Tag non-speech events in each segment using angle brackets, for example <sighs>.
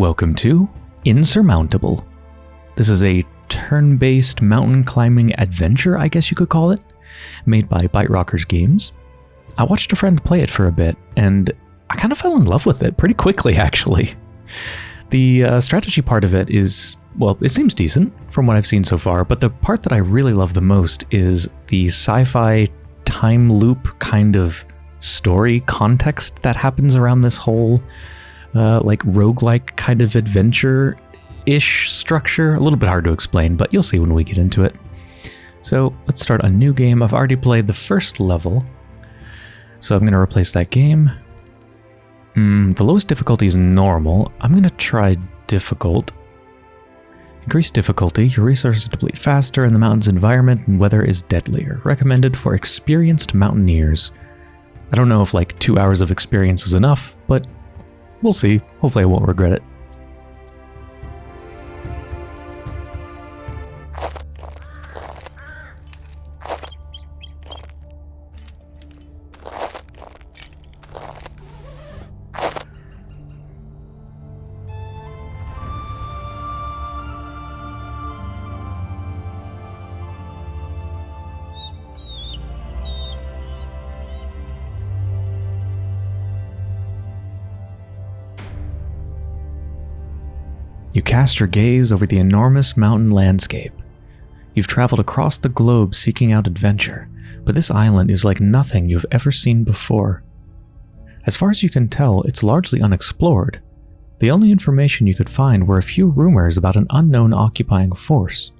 Welcome to Insurmountable. This is a turn based mountain climbing adventure, I guess you could call it, made by ByteRockers' Games. I watched a friend play it for a bit, and I kind of fell in love with it pretty quickly, <laughs> actually. The uh, strategy part of it is, well, it seems decent from what I've seen so far, but the part that I really love the most is the sci fi time loop kind of story context that happens around this whole uh, like roguelike kind of adventure ish structure. A little bit hard to explain, but you'll see when we get into it. So let's start a new game. I've already played the first level, so I'm going to replace that game. Mm, the lowest difficulty is normal. I'm going to try difficult. Increase difficulty, your resources deplete faster, and the mountain's environment and weather is deadlier. Recommended for experienced mountaineers. I don't know if like two hours of experience is enough, but we'll see. Hopefully I won't regret it. You cast your gaze over the enormous mountain landscape. You've traveled across the globe seeking out adventure, but this island is like nothing you've ever seen before. As far as you can tell, it's largely unexplored. The only information you could find were a few rumors about an unknown occupying force.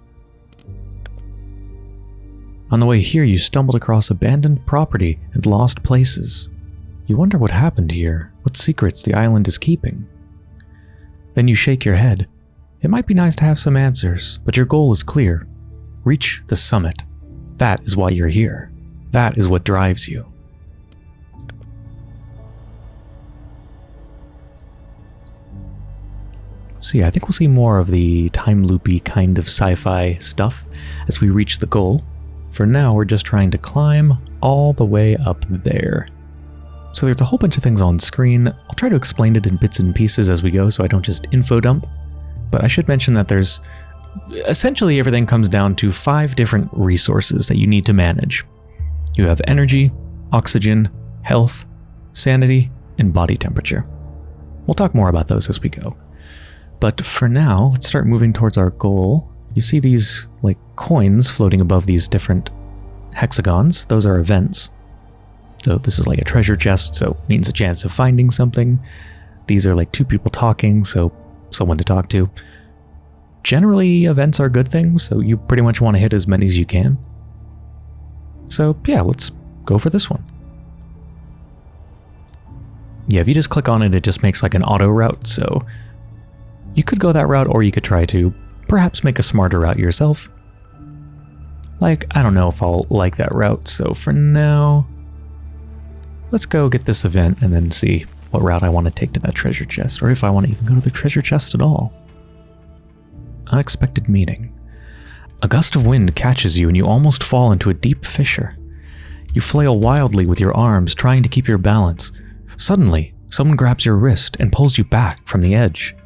On the way here, you stumbled across abandoned property and lost places. You wonder what happened here, what secrets the island is keeping. Then you shake your head. It might be nice to have some answers, but your goal is clear. Reach the summit. That is why you're here. That is what drives you. So yeah, I think we'll see more of the time loopy kind of sci-fi stuff as we reach the goal. For now, we're just trying to climb all the way up there. So there's a whole bunch of things on screen. I'll try to explain it in bits and pieces as we go so I don't just info dump. But I should mention that there's essentially everything comes down to five different resources that you need to manage. You have energy, oxygen, health, sanity, and body temperature. We'll talk more about those as we go. But for now, let's start moving towards our goal. You see these like coins floating above these different hexagons. Those are events. So this is like a treasure chest, so means a chance of finding something. These are like two people talking, so someone to talk to. Generally, events are good things, so you pretty much want to hit as many as you can. So yeah, let's go for this one. Yeah, if you just click on it, it just makes like an auto route, so you could go that route or you could try to perhaps make a smarter route yourself. Like, I don't know if I'll like that route, so for now, let's go get this event and then see what route I want to take to that treasure chest, or if I want to even go to the treasure chest at all. Unexpected meeting. A gust of wind catches you and you almost fall into a deep fissure. You flail wildly with your arms, trying to keep your balance. Suddenly, someone grabs your wrist and pulls you back from the edge.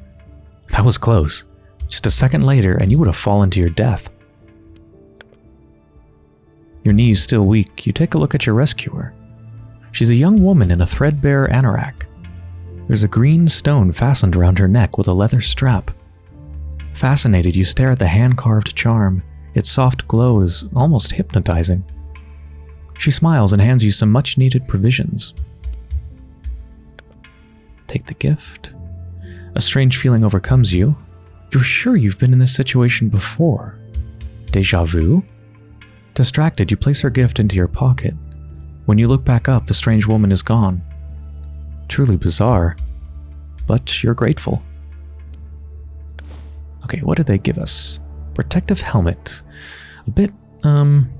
That was close. Just a second later, and you would have fallen to your death. Your knees still weak, you take a look at your rescuer. She's a young woman in a threadbare anorak. There's a green stone fastened around her neck with a leather strap. Fascinated, you stare at the hand-carved charm. Its soft glow is almost hypnotizing. She smiles and hands you some much-needed provisions. Take the gift. A strange feeling overcomes you. You're sure you've been in this situation before. Deja vu? Distracted, you place her gift into your pocket. When you look back up, the strange woman is gone. Truly bizarre, but you're grateful. Okay, what did they give us? Protective helmet. A bit, um,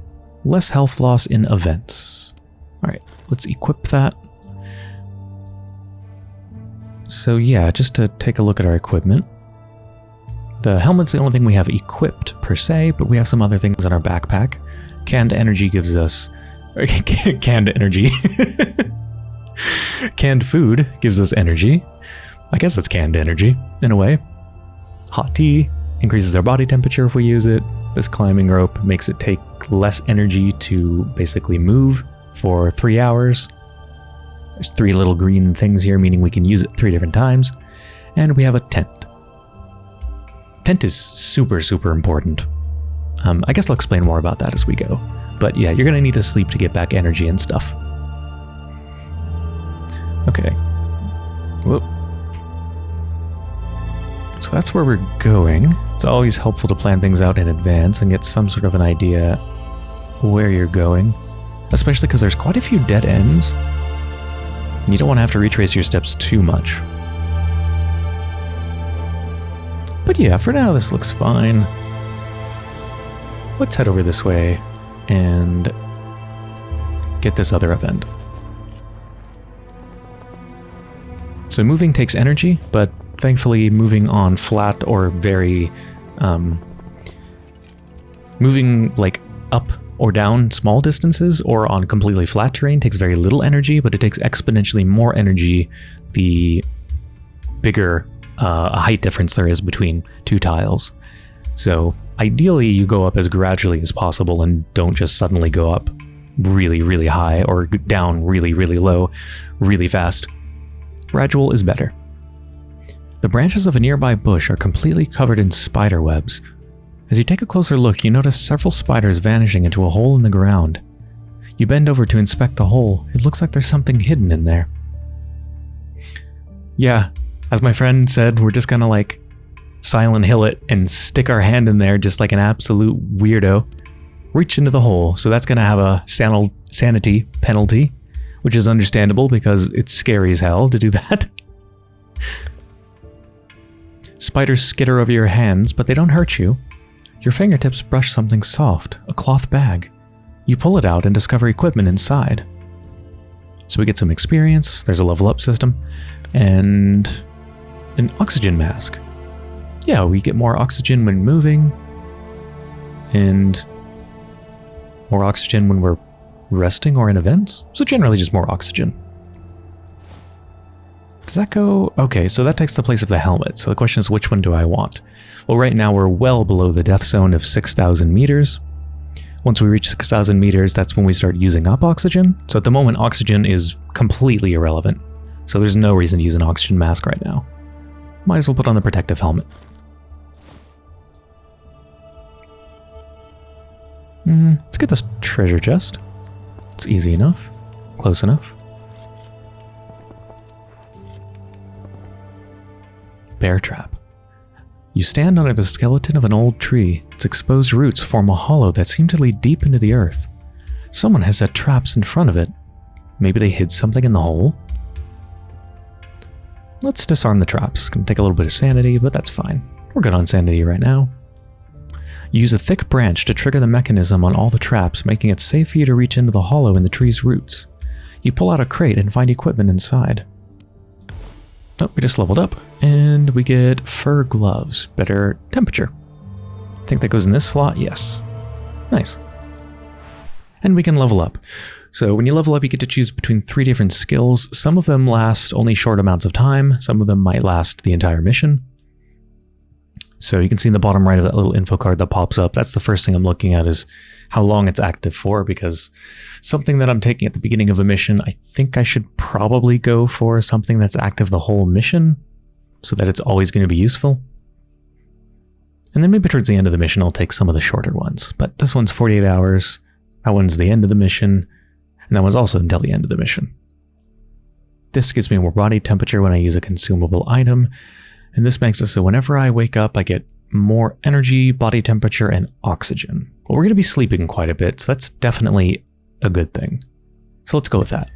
less health loss in events. Alright, let's equip that. So yeah, just to take a look at our equipment. The helmet's the only thing we have equipped per se, but we have some other things in our backpack. Canned energy gives us <laughs> canned energy. <laughs> canned food gives us energy. I guess it's canned energy, in a way. Hot tea increases our body temperature if we use it. This climbing rope makes it take less energy to basically move for three hours. There's three little green things here, meaning we can use it three different times. And we have a tent. Tent is super, super important. Um, I guess I'll explain more about that as we go. But yeah, you're going to need to sleep to get back energy and stuff. Okay. Whoop. So that's where we're going. It's always helpful to plan things out in advance and get some sort of an idea where you're going. Especially because there's quite a few dead ends. And you don't want to have to retrace your steps too much. But yeah, for now this looks fine. Let's head over this way and get this other event. So moving takes energy, but thankfully moving on flat or very... Um, moving like up or down small distances or on completely flat terrain takes very little energy, but it takes exponentially more energy the bigger uh, height difference there is between two tiles. So ideally you go up as gradually as possible and don't just suddenly go up really, really high or down really, really low really fast. Gradual is better. The branches of a nearby bush are completely covered in spider webs. As you take a closer look, you notice several spiders vanishing into a hole in the ground. You bend over to inspect the hole. It looks like there's something hidden in there. Yeah, as my friend said, we're just gonna like Silent Hill it and stick our hand in there just like an absolute weirdo. Reach into the hole, so that's gonna have a san sanity penalty, which is understandable because it's scary as hell to do <laughs> that. Spiders skitter over your hands, but they don't hurt you. Your fingertips brush something soft, a cloth bag. You pull it out and discover equipment inside. So we get some experience, there's a level up system, and an oxygen mask. Yeah, we get more oxygen when moving, and more oxygen when we're resting or in events. So generally just more oxygen. Does that go? Okay, so that takes the place of the helmet. So the question is, which one do I want? Well, right now we're well below the death zone of 6,000 meters. Once we reach 6,000 meters, that's when we start using up oxygen. So at the moment, oxygen is completely irrelevant. So there's no reason to use an oxygen mask right now. Might as well put on the protective helmet. Let's get this treasure chest. It's easy enough. Close enough. Bear trap. You stand under the skeleton of an old tree. Its exposed roots form a hollow that seem to lead deep into the earth. Someone has set traps in front of it. Maybe they hid something in the hole? Let's disarm the traps. Gonna take a little bit of sanity, but that's fine. We're good on sanity right now. Use a thick branch to trigger the mechanism on all the traps, making it safe for you to reach into the hollow in the tree's roots. You pull out a crate and find equipment inside. Oh, we just leveled up, and we get fur gloves, better temperature. I think that goes in this slot, yes. Nice. And we can level up. So when you level up, you get to choose between three different skills. Some of them last only short amounts of time. Some of them might last the entire mission. So you can see in the bottom right of that little info card that pops up, that's the first thing I'm looking at is how long it's active for, because something that I'm taking at the beginning of a mission, I think I should probably go for something that's active the whole mission, so that it's always going to be useful. And then maybe towards the end of the mission, I'll take some of the shorter ones. But this one's 48 hours, that one's the end of the mission, and that one's also until the end of the mission. This gives me more body temperature when I use a consumable item, and this makes it so whenever I wake up, I get more energy, body temperature, and oxygen. Well, we're going to be sleeping quite a bit, so that's definitely a good thing. So let's go with that.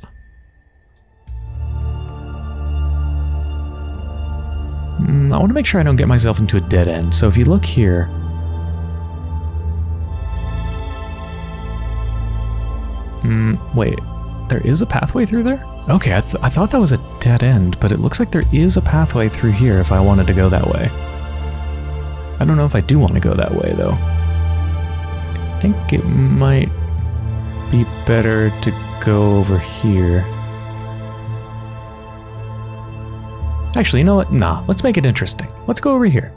Mm, I want to make sure I don't get myself into a dead end, so if you look here... Mm, wait, there is a pathway through there? Okay, I, th I thought that was a dead end, but it looks like there is a pathway through here if I wanted to go that way. I don't know if I do want to go that way, though. I think it might be better to go over here. Actually, you know what? Nah, let's make it interesting. Let's go over here.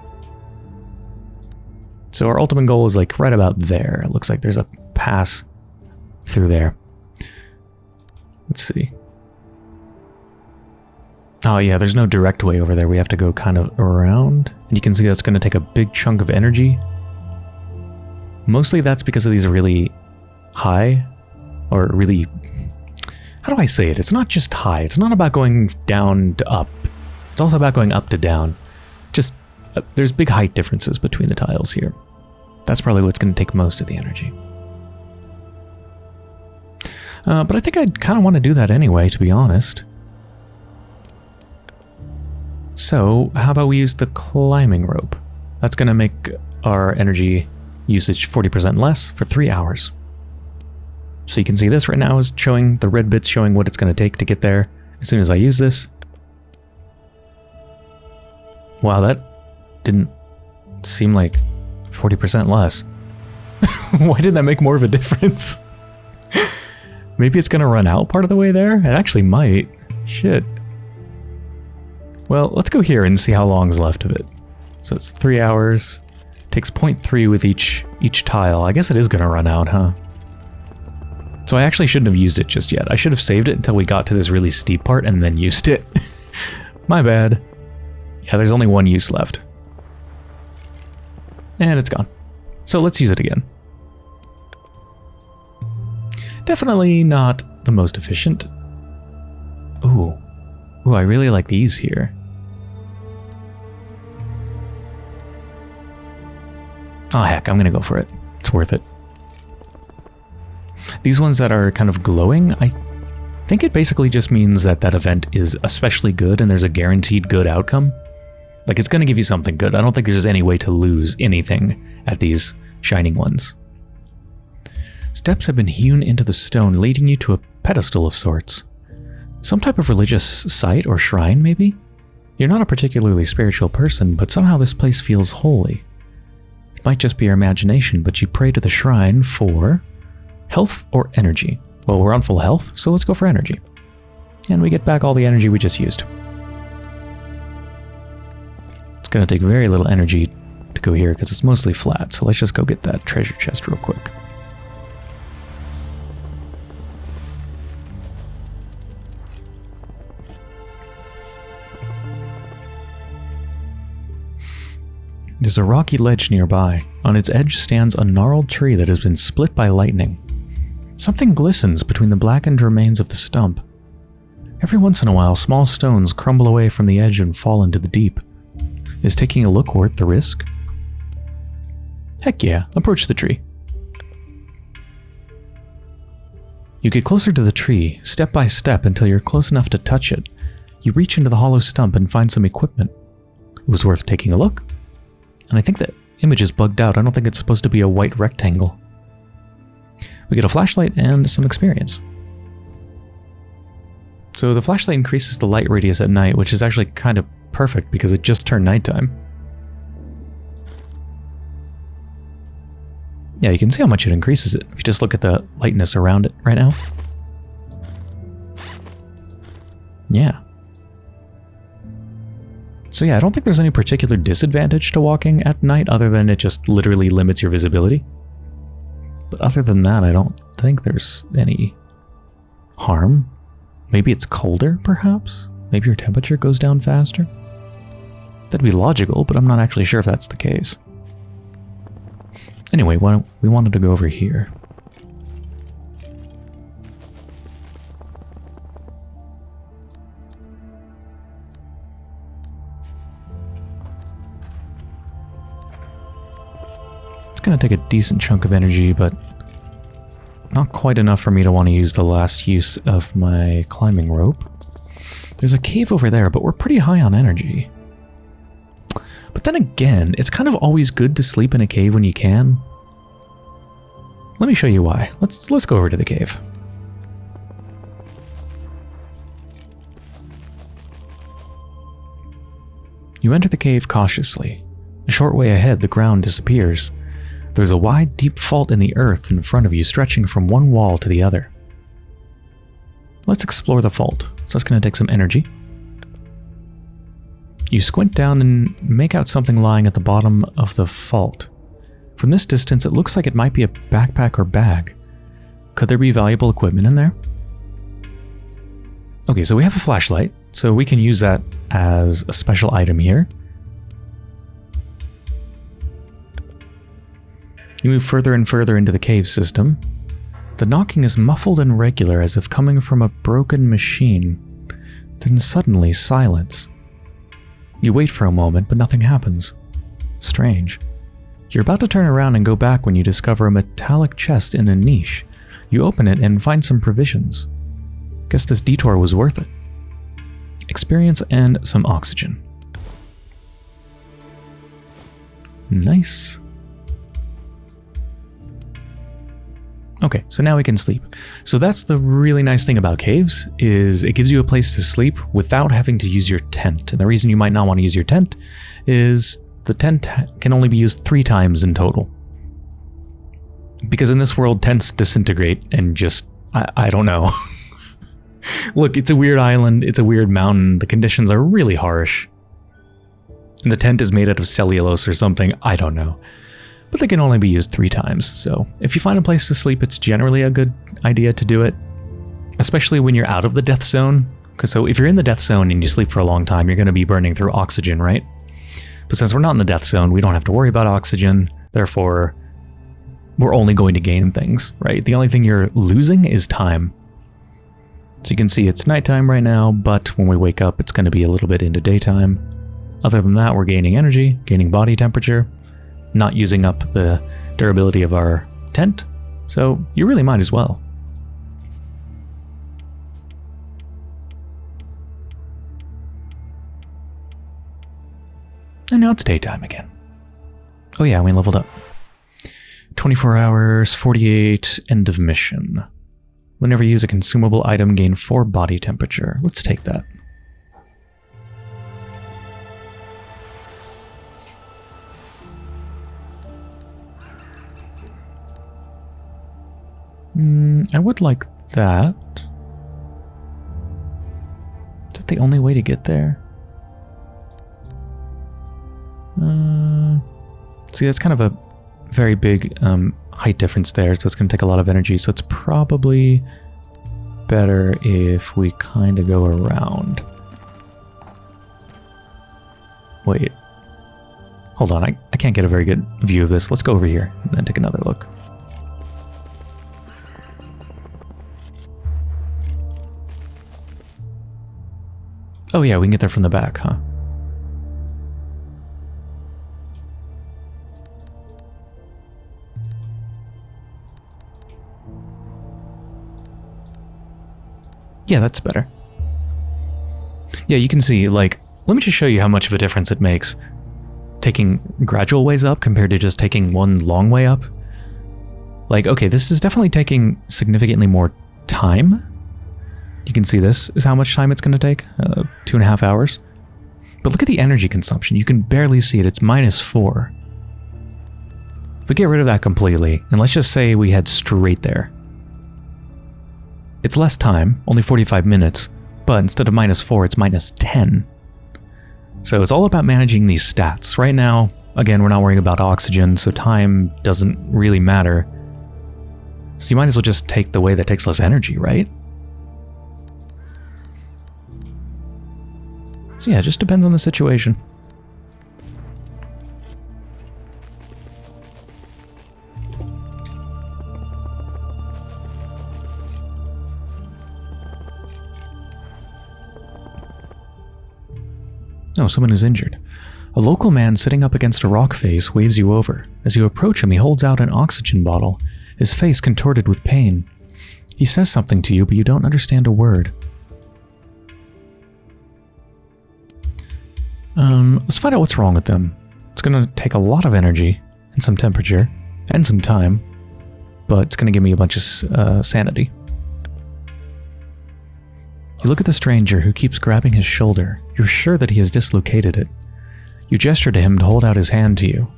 So our ultimate goal is like right about there. It looks like there's a pass through there. Let's see. Oh yeah, there's no direct way over there. We have to go kind of around. And you can see that's going to take a big chunk of energy. Mostly that's because of these really high, or really... How do I say it? It's not just high. It's not about going down to up. It's also about going up to down. Just, uh, there's big height differences between the tiles here. That's probably what's going to take most of the energy. Uh, but I think I'd kind of want to do that anyway, to be honest. So, how about we use the climbing rope? That's going to make our energy usage 40% less for 3 hours. So you can see this right now is showing the red bits showing what it's going to take to get there. As soon as I use this. Wow, that didn't seem like 40% less. <laughs> Why did that make more of a difference? <laughs> Maybe it's going to run out part of the way there? It actually might. Shit. Well, let's go here and see how long's left of it. So it's three hours. Takes 0.3 with each each tile. I guess it is going to run out, huh? So I actually shouldn't have used it just yet. I should have saved it until we got to this really steep part and then used it. <laughs> My bad. Yeah, there's only one use left. And it's gone. So let's use it again. Definitely not the most efficient. Ooh. Ooh, I really like these here. Oh heck, I'm gonna go for it. It's worth it. These ones that are kind of glowing, I think it basically just means that that event is especially good and there's a guaranteed good outcome. Like it's going to give you something good. I don't think there's any way to lose anything at these shining ones. Steps have been hewn into the stone, leading you to a pedestal of sorts. Some type of religious site or shrine, maybe? You're not a particularly spiritual person, but somehow this place feels holy. It might just be your imagination, but you pray to the shrine for health or energy. Well, we're on full health, so let's go for energy. And we get back all the energy we just used. It's going to take very little energy to go here because it's mostly flat, so let's just go get that treasure chest real quick. There's a rocky ledge nearby. On its edge stands a gnarled tree that has been split by lightning. Something glistens between the blackened remains of the stump. Every once in a while, small stones crumble away from the edge and fall into the deep. Is taking a look worth the risk? Heck yeah, approach the tree. You get closer to the tree, step by step until you're close enough to touch it. You reach into the hollow stump and find some equipment. It was worth taking a look. And I think the image is bugged out. I don't think it's supposed to be a white rectangle. We get a flashlight and some experience. So the flashlight increases the light radius at night, which is actually kind of perfect because it just turned nighttime. Yeah, you can see how much it increases it if you just look at the lightness around it right now. Yeah. So yeah, I don't think there's any particular disadvantage to walking at night other than it just literally limits your visibility. But other than that, I don't think there's any harm. Maybe it's colder, perhaps? Maybe your temperature goes down faster? That'd be logical, but I'm not actually sure if that's the case. Anyway, we wanted to go over here. It's going to take a decent chunk of energy, but not quite enough for me to want to use the last use of my climbing rope. There's a cave over there, but we're pretty high on energy. But then again, it's kind of always good to sleep in a cave when you can. Let me show you why. Let's let's go over to the cave. You enter the cave cautiously. A short way ahead, the ground disappears, there's a wide, deep fault in the earth in front of you stretching from one wall to the other. Let's explore the fault. So that's going to take some energy. You squint down and make out something lying at the bottom of the fault. From this distance, it looks like it might be a backpack or bag. Could there be valuable equipment in there? Okay, so we have a flashlight, so we can use that as a special item here. You move further and further into the cave system. The knocking is muffled and regular as if coming from a broken machine. Then suddenly, silence. You wait for a moment, but nothing happens. Strange. You're about to turn around and go back when you discover a metallic chest in a niche. You open it and find some provisions. Guess this detour was worth it. Experience and some oxygen. Nice. Okay, so now we can sleep. So that's the really nice thing about caves, is it gives you a place to sleep without having to use your tent. And the reason you might not want to use your tent is the tent can only be used three times in total. Because in this world, tents disintegrate and just, I, I don't know. <laughs> Look, it's a weird island, it's a weird mountain, the conditions are really harsh. And the tent is made out of cellulose or something, I don't know but they can only be used three times. So if you find a place to sleep, it's generally a good idea to do it, especially when you're out of the death zone. Because so if you're in the death zone and you sleep for a long time, you're going to be burning through oxygen, right? But since we're not in the death zone, we don't have to worry about oxygen. Therefore, we're only going to gain things, right? The only thing you're losing is time. So you can see it's nighttime right now, but when we wake up, it's going to be a little bit into daytime. Other than that, we're gaining energy, gaining body temperature, not using up the durability of our tent, so you really might as well. And now it's daytime again. Oh yeah, we leveled up. 24 hours, 48, end of mission. Whenever you use a consumable item, gain 4 body temperature. Let's take that. Mm, I would like that. Is that the only way to get there? Uh, see, that's kind of a very big um, height difference there, so it's going to take a lot of energy. So it's probably better if we kind of go around. Wait. Hold on, I, I can't get a very good view of this. Let's go over here and then take another look. Oh yeah, we can get there from the back, huh? Yeah, that's better. Yeah, you can see, like, let me just show you how much of a difference it makes taking gradual ways up compared to just taking one long way up. Like, okay, this is definitely taking significantly more time you can see this is how much time it's going to take, uh, two and a half hours. But look at the energy consumption. You can barely see it. It's minus four. If we get rid of that completely, and let's just say we head straight there. It's less time, only 45 minutes, but instead of minus 4, it's minus 10. So it's all about managing these stats. Right now, again, we're not worrying about oxygen, so time doesn't really matter. So you might as well just take the way that takes less energy, right? So yeah, it just depends on the situation. No, someone is injured. A local man sitting up against a rock face waves you over. As you approach him, he holds out an oxygen bottle, his face contorted with pain. He says something to you, but you don't understand a word. Um, let's find out what's wrong with them. It's going to take a lot of energy and some temperature and some time, but it's going to give me a bunch of uh, sanity. You look at the stranger who keeps grabbing his shoulder. You're sure that he has dislocated it. You gesture to him to hold out his hand to you.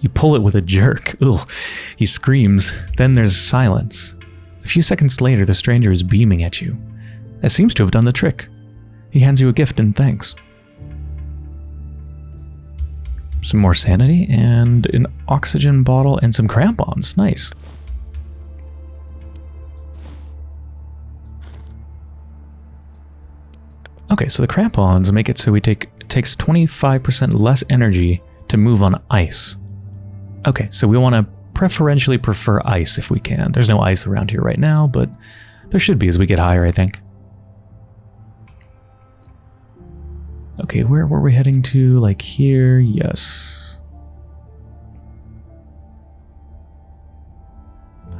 You pull it with a jerk. <laughs> Ugh. He screams. Then there's silence. A few seconds later, the stranger is beaming at you. That seems to have done the trick. He hands you a gift and thanks. Some more sanity, and an oxygen bottle, and some crampons. Nice. Okay, so the crampons make it so we take it takes 25% less energy to move on ice. Okay, so we want to preferentially prefer ice if we can. There's no ice around here right now, but there should be as we get higher, I think. Okay, where were we heading to? Like here? Yes.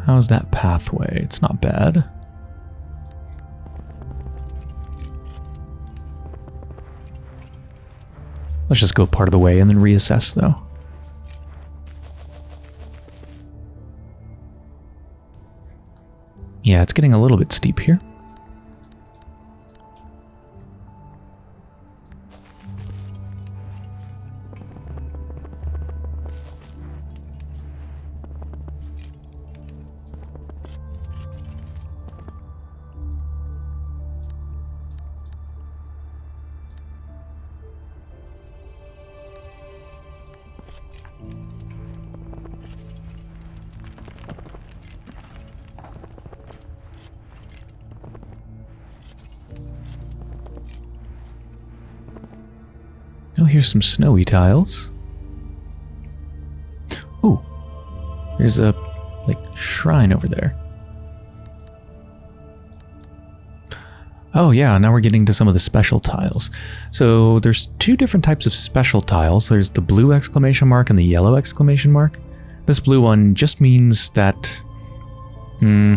How's that pathway? It's not bad. Let's just go part of the way and then reassess, though. Yeah, it's getting a little bit steep here. Here's some snowy tiles. Ooh, there's a like shrine over there. Oh yeah, now we're getting to some of the special tiles. So there's two different types of special tiles. There's the blue exclamation mark and the yellow exclamation mark. This blue one just means that... Hmm...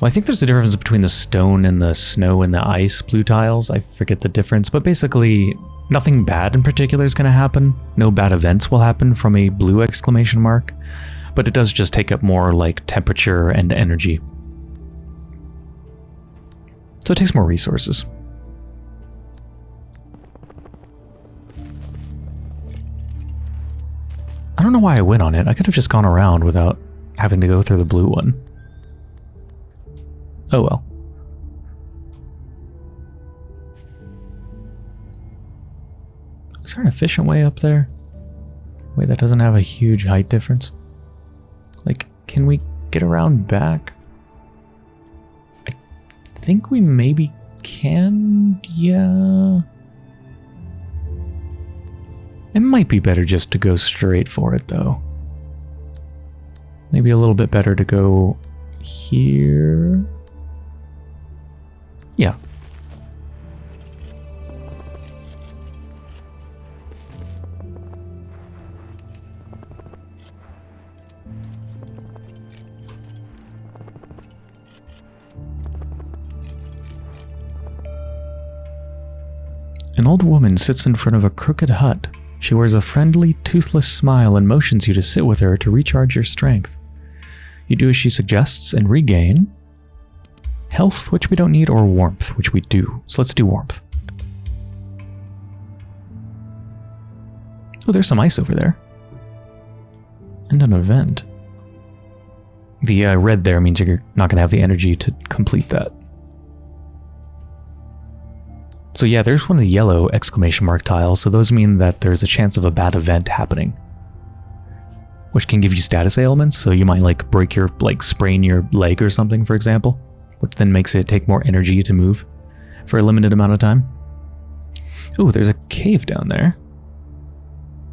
Well, I think there's a difference between the stone and the snow and the ice blue tiles. I forget the difference, but basically nothing bad in particular is going to happen. No bad events will happen from a blue exclamation mark, but it does just take up more like temperature and energy. So it takes more resources. I don't know why I went on it. I could have just gone around without having to go through the blue one. Oh well. Is there an efficient way up there? Way that doesn't have a huge height difference? Like, can we get around back? I think we maybe can, yeah. It might be better just to go straight for it, though. Maybe a little bit better to go here. Yeah. An old woman sits in front of a crooked hut. She wears a friendly, toothless smile and motions you to sit with her to recharge your strength. You do as she suggests and regain health, which we don't need, or warmth, which we do. So let's do warmth. Oh, there's some ice over there. And an event. The uh, red there means you're not going to have the energy to complete that. So yeah, there's one of the yellow exclamation mark tiles, so those mean that there's a chance of a bad event happening. Which can give you status ailments, so you might like break your, like sprain your leg or something, for example which then makes it take more energy to move for a limited amount of time. Oh, there's a cave down there.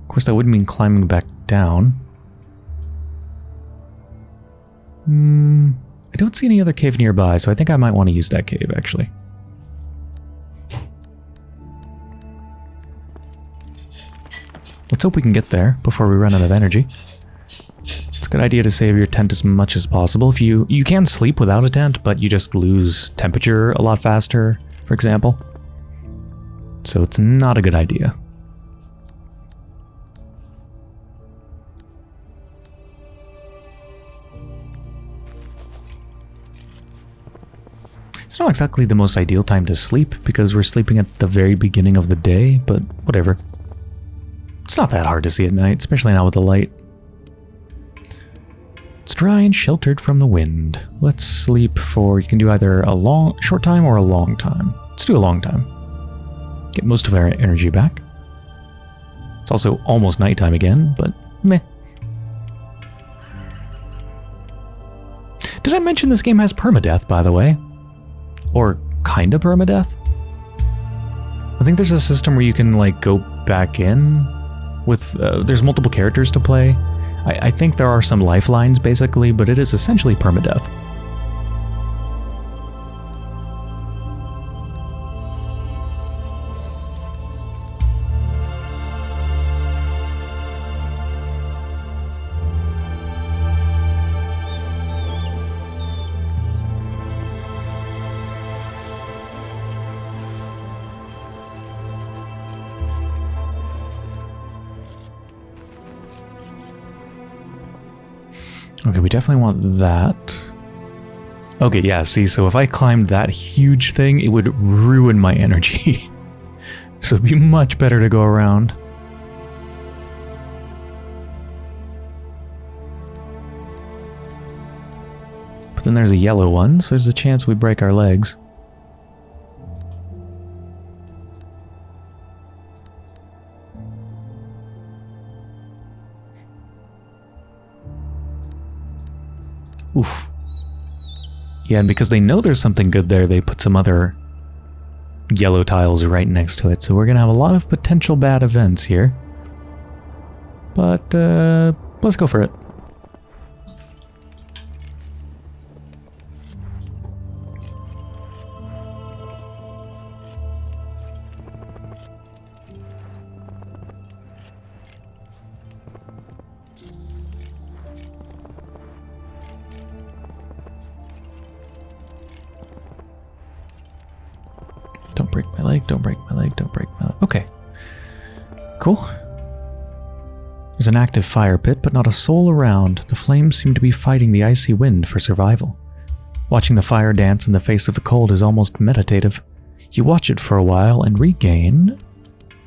Of course, that wouldn't mean climbing back down. Hmm, I don't see any other cave nearby, so I think I might want to use that cave, actually. Let's hope we can get there before we run out of energy It's a good idea to save your tent as much as possible. If you you can sleep without a tent, but you just lose temperature a lot faster, for example. So it's not a good idea. It's not exactly the most ideal time to sleep because we're sleeping at the very beginning of the day, but whatever. It's not that hard to see at night, especially now with the light. It's dry and sheltered from the wind. Let's sleep for, you can do either a long, short time or a long time. Let's do a long time. Get most of our energy back. It's also almost nighttime again, but meh. Did I mention this game has permadeath, by the way? Or kinda permadeath? I think there's a system where you can, like, go back in with... Uh, there's multiple characters to play. I, I think there are some lifelines, basically, but it is essentially permadeath. Okay, we definitely want that. Okay, yeah, see, so if I climbed that huge thing, it would ruin my energy. <laughs> so it'd be much better to go around. But then there's a yellow one, so there's a chance we break our legs. Yeah, and because they know there's something good there, they put some other yellow tiles right next to it. So we're going to have a lot of potential bad events here. But, uh, let's go for it. There's an active fire pit, but not a soul around. The flames seem to be fighting the icy wind for survival. Watching the fire dance in the face of the cold is almost meditative. You watch it for a while and regain...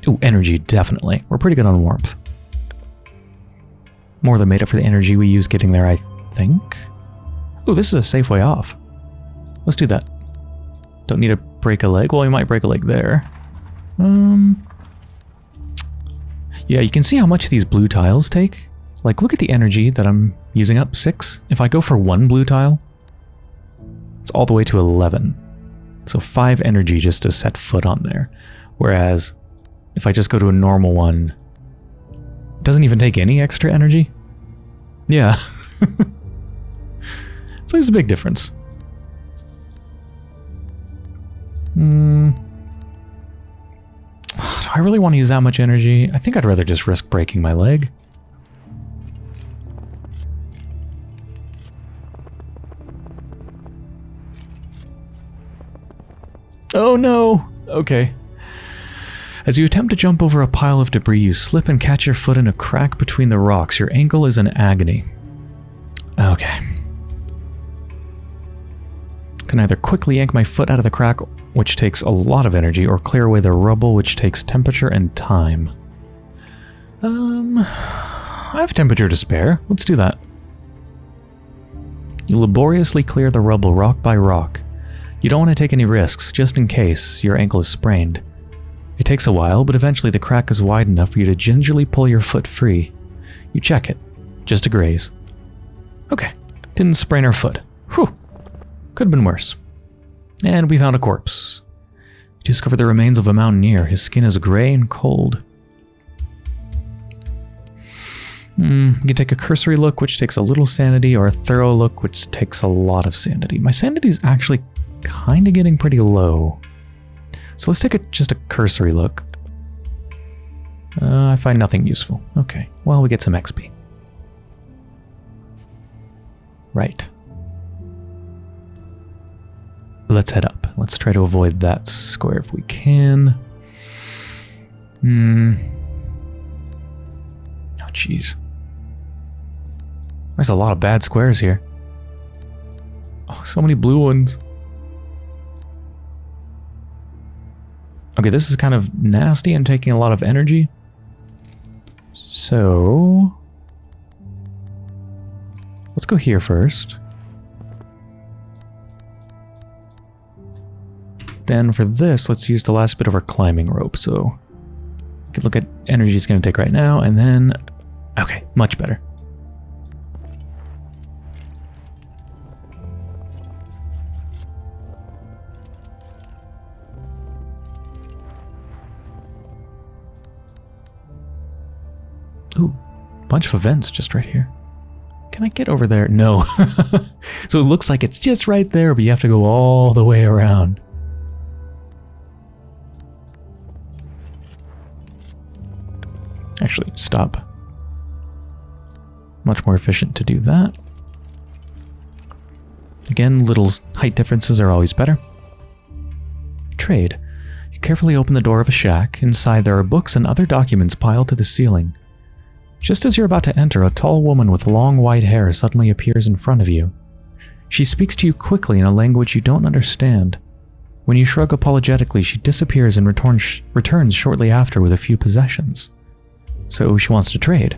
Ooh, energy, definitely. We're pretty good on warmth. More than made up for the energy we use getting there, I think. Ooh, this is a safe way off. Let's do that. Don't need to break a leg. Well, we might break a leg there. Um, yeah, you can see how much these blue tiles take. Like, look at the energy that I'm using up, 6. If I go for one blue tile, it's all the way to 11. So 5 energy just to set foot on there. Whereas, if I just go to a normal one, it doesn't even take any extra energy. Yeah. <laughs> so there's a big difference. Hmm. <sighs> Do I really want to use that much energy? I think I'd rather just risk breaking my leg. Oh no! Okay. As you attempt to jump over a pile of debris, you slip and catch your foot in a crack between the rocks. Your ankle is in agony. Okay. Can either quickly yank my foot out of the crack which takes a lot of energy, or clear away the rubble, which takes temperature and time. Um, I have temperature to spare. Let's do that. You laboriously clear the rubble rock by rock. You don't want to take any risks, just in case your ankle is sprained. It takes a while, but eventually the crack is wide enough for you to gingerly pull your foot free. You check it, just a graze. Okay, didn't sprain her foot. Whew, could have been worse. And we found a corpse. We discovered the remains of a mountaineer. His skin is gray and cold. Hmm, you can take a cursory look, which takes a little sanity, or a thorough look, which takes a lot of sanity. My sanity is actually kind of getting pretty low. So let's take a, just a cursory look. Uh, I find nothing useful. Okay, well, we get some XP. Right. Let's head up. Let's try to avoid that square if we can. Hmm. Oh, jeez. There's a lot of bad squares here. Oh, so many blue ones. Okay, this is kind of nasty and taking a lot of energy. So... Let's go here first. Then for this, let's use the last bit of our climbing rope. So Could look at energy it's going to take right now, and then... Okay, much better. Ooh, bunch of events just right here. Can I get over there? No. <laughs> so it looks like it's just right there, but you have to go all the way around. Actually, stop. Much more efficient to do that. Again, little height differences are always better. Trade. You carefully open the door of a shack. Inside there are books and other documents piled to the ceiling. Just as you're about to enter, a tall woman with long white hair suddenly appears in front of you. She speaks to you quickly in a language you don't understand. When you shrug apologetically, she disappears and returns, returns shortly after with a few possessions. So she wants to trade.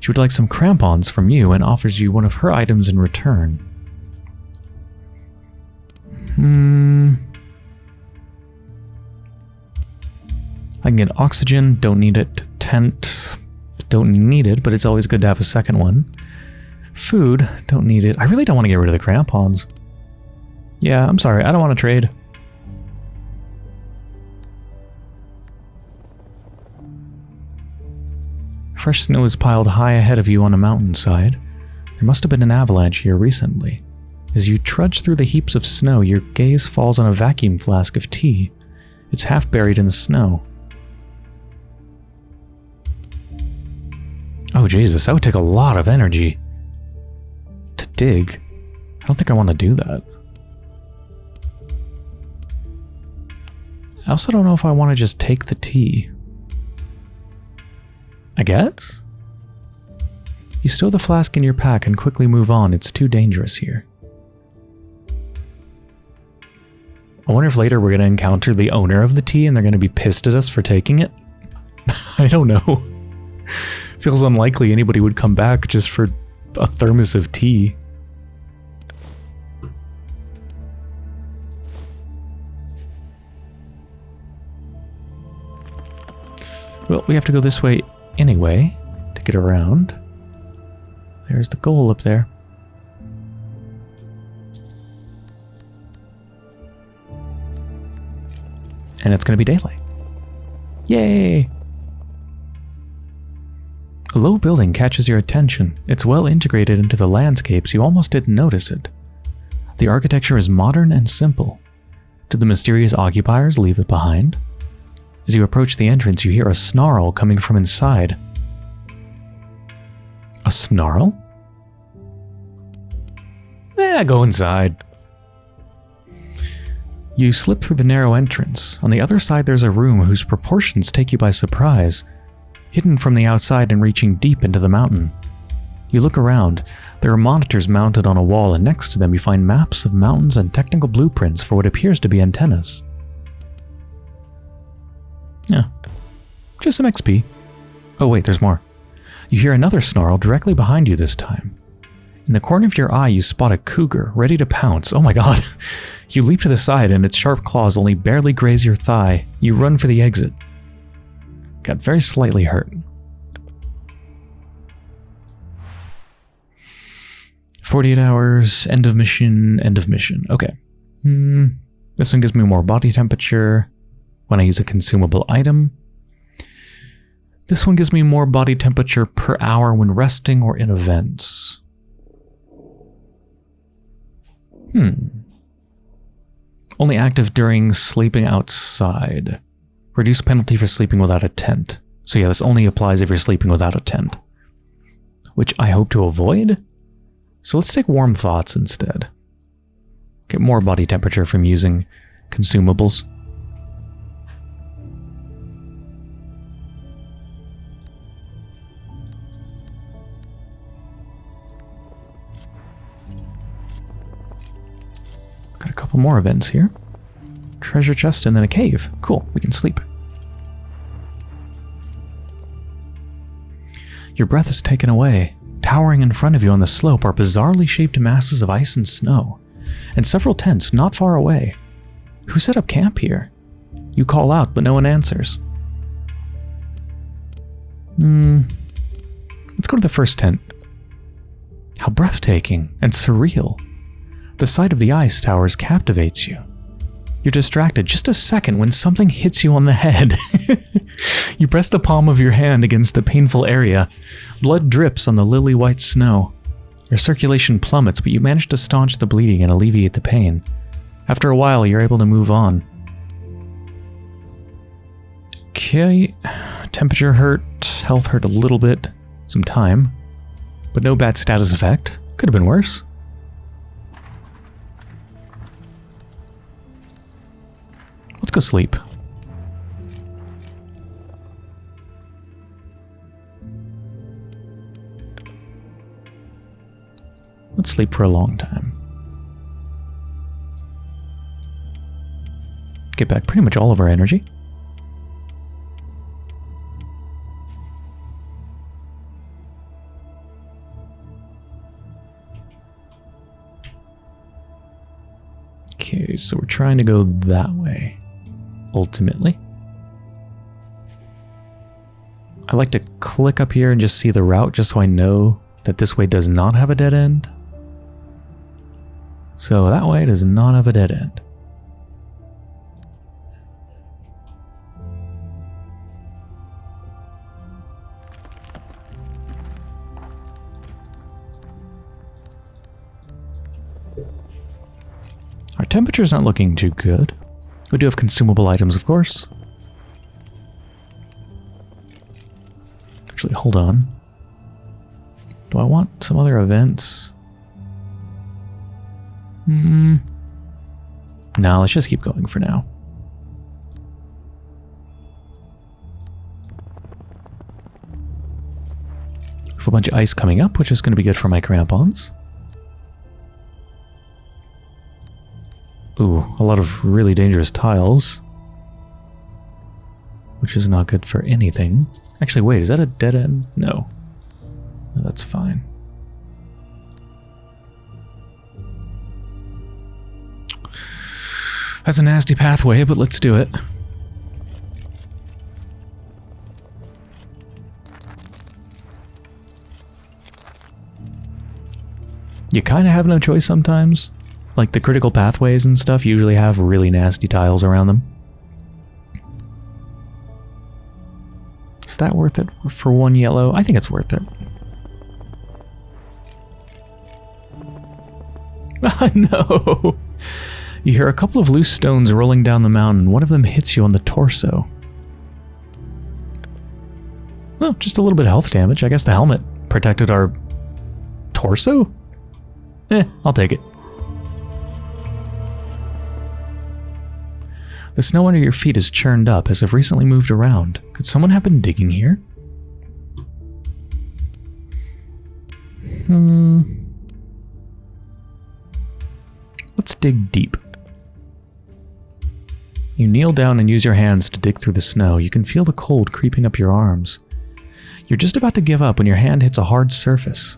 She would like some crampons from you and offers you one of her items in return. Hmm. I can get oxygen, don't need it. Tent, don't need it, but it's always good to have a second one. Food, don't need it. I really don't want to get rid of the crampons. Yeah, I'm sorry, I don't want to trade. Fresh snow is piled high ahead of you on a mountainside. There must have been an avalanche here recently. As you trudge through the heaps of snow, your gaze falls on a vacuum flask of tea. It's half buried in the snow. Oh Jesus, that would take a lot of energy. To dig. I don't think I want to do that. I also don't know if I want to just take the tea. I guess? You stow the flask in your pack and quickly move on. It's too dangerous here. I wonder if later we're going to encounter the owner of the tea and they're going to be pissed at us for taking it. <laughs> I don't know. <laughs> Feels unlikely anybody would come back just for a thermos of tea. Well, we have to go this way anyway to get around. There's the goal up there. And it's going to be daylight. Yay! A low building catches your attention. It's well integrated into the landscapes, you almost didn't notice it. The architecture is modern and simple. Did the mysterious occupiers leave it behind? As you approach the entrance, you hear a snarl coming from inside. A snarl? Eh, go inside. You slip through the narrow entrance. On the other side, there's a room whose proportions take you by surprise, hidden from the outside and reaching deep into the mountain. You look around. There are monitors mounted on a wall, and next to them you find maps of mountains and technical blueprints for what appears to be antennas. Yeah. Just some XP. Oh wait, there's more. You hear another snarl directly behind you this time. In the corner of your eye, you spot a cougar, ready to pounce. Oh my god. <laughs> you leap to the side and its sharp claws only barely graze your thigh. You run for the exit. Got very slightly hurt. Forty-eight hours, end of mission, end of mission. Okay. Hmm. This one gives me more body temperature when I use a consumable item. This one gives me more body temperature per hour when resting or in events. Hmm. Only active during sleeping outside. Reduce penalty for sleeping without a tent. So yeah, this only applies if you're sleeping without a tent. Which I hope to avoid. So let's take warm thoughts instead. Get more body temperature from using consumables. Couple more events here. Treasure chest and then a cave. Cool, we can sleep. Your breath is taken away. Towering in front of you on the slope are bizarrely shaped masses of ice and snow, and several tents not far away. Who set up camp here? You call out, but no one answers. Hmm. Let's go to the first tent. How breathtaking and surreal. The sight of the ice towers captivates you. You're distracted just a second when something hits you on the head. <laughs> you press the palm of your hand against the painful area. Blood drips on the lily white snow. Your circulation plummets, but you manage to staunch the bleeding and alleviate the pain. After a while, you're able to move on. Okay, temperature hurt, health hurt a little bit, some time, but no bad status effect. Could have been worse. Sleep. Let's sleep for a long time. Get back pretty much all of our energy. Okay, so we're trying to go that way ultimately. I like to click up here and just see the route just so I know that this way does not have a dead end. So that way does not have a dead end. Our temperature's not looking too good. We do have consumable items, of course. Actually, hold on. Do I want some other events? Hmm. No, let's just keep going for now. We have a bunch of ice coming up, which is going to be good for my crampons. Ooh, a lot of really dangerous tiles. Which is not good for anything. Actually, wait, is that a dead end? No. no that's fine. That's a nasty pathway, but let's do it. You kind of have no choice sometimes. Like the critical pathways and stuff usually have really nasty tiles around them. Is that worth it for one yellow? I think it's worth it. <laughs> no! You hear a couple of loose stones rolling down the mountain. One of them hits you on the torso. Oh, just a little bit of health damage. I guess the helmet protected our torso? Eh, I'll take it. The snow under your feet is churned up as if recently moved around. Could someone have been digging here? Hmm. Let's dig deep. You kneel down and use your hands to dig through the snow. You can feel the cold creeping up your arms. You're just about to give up when your hand hits a hard surface.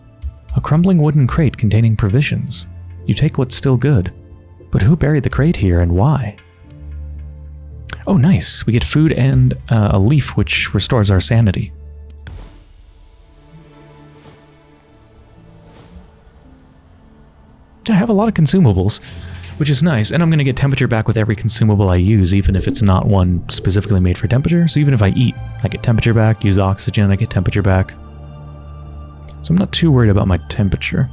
A crumbling wooden crate containing provisions. You take what's still good. But who buried the crate here and why? Oh, nice. We get food and uh, a leaf, which restores our sanity. I have a lot of consumables, which is nice. And I'm going to get temperature back with every consumable I use, even if it's not one specifically made for temperature. So even if I eat, I get temperature back, use oxygen, I get temperature back. So I'm not too worried about my temperature.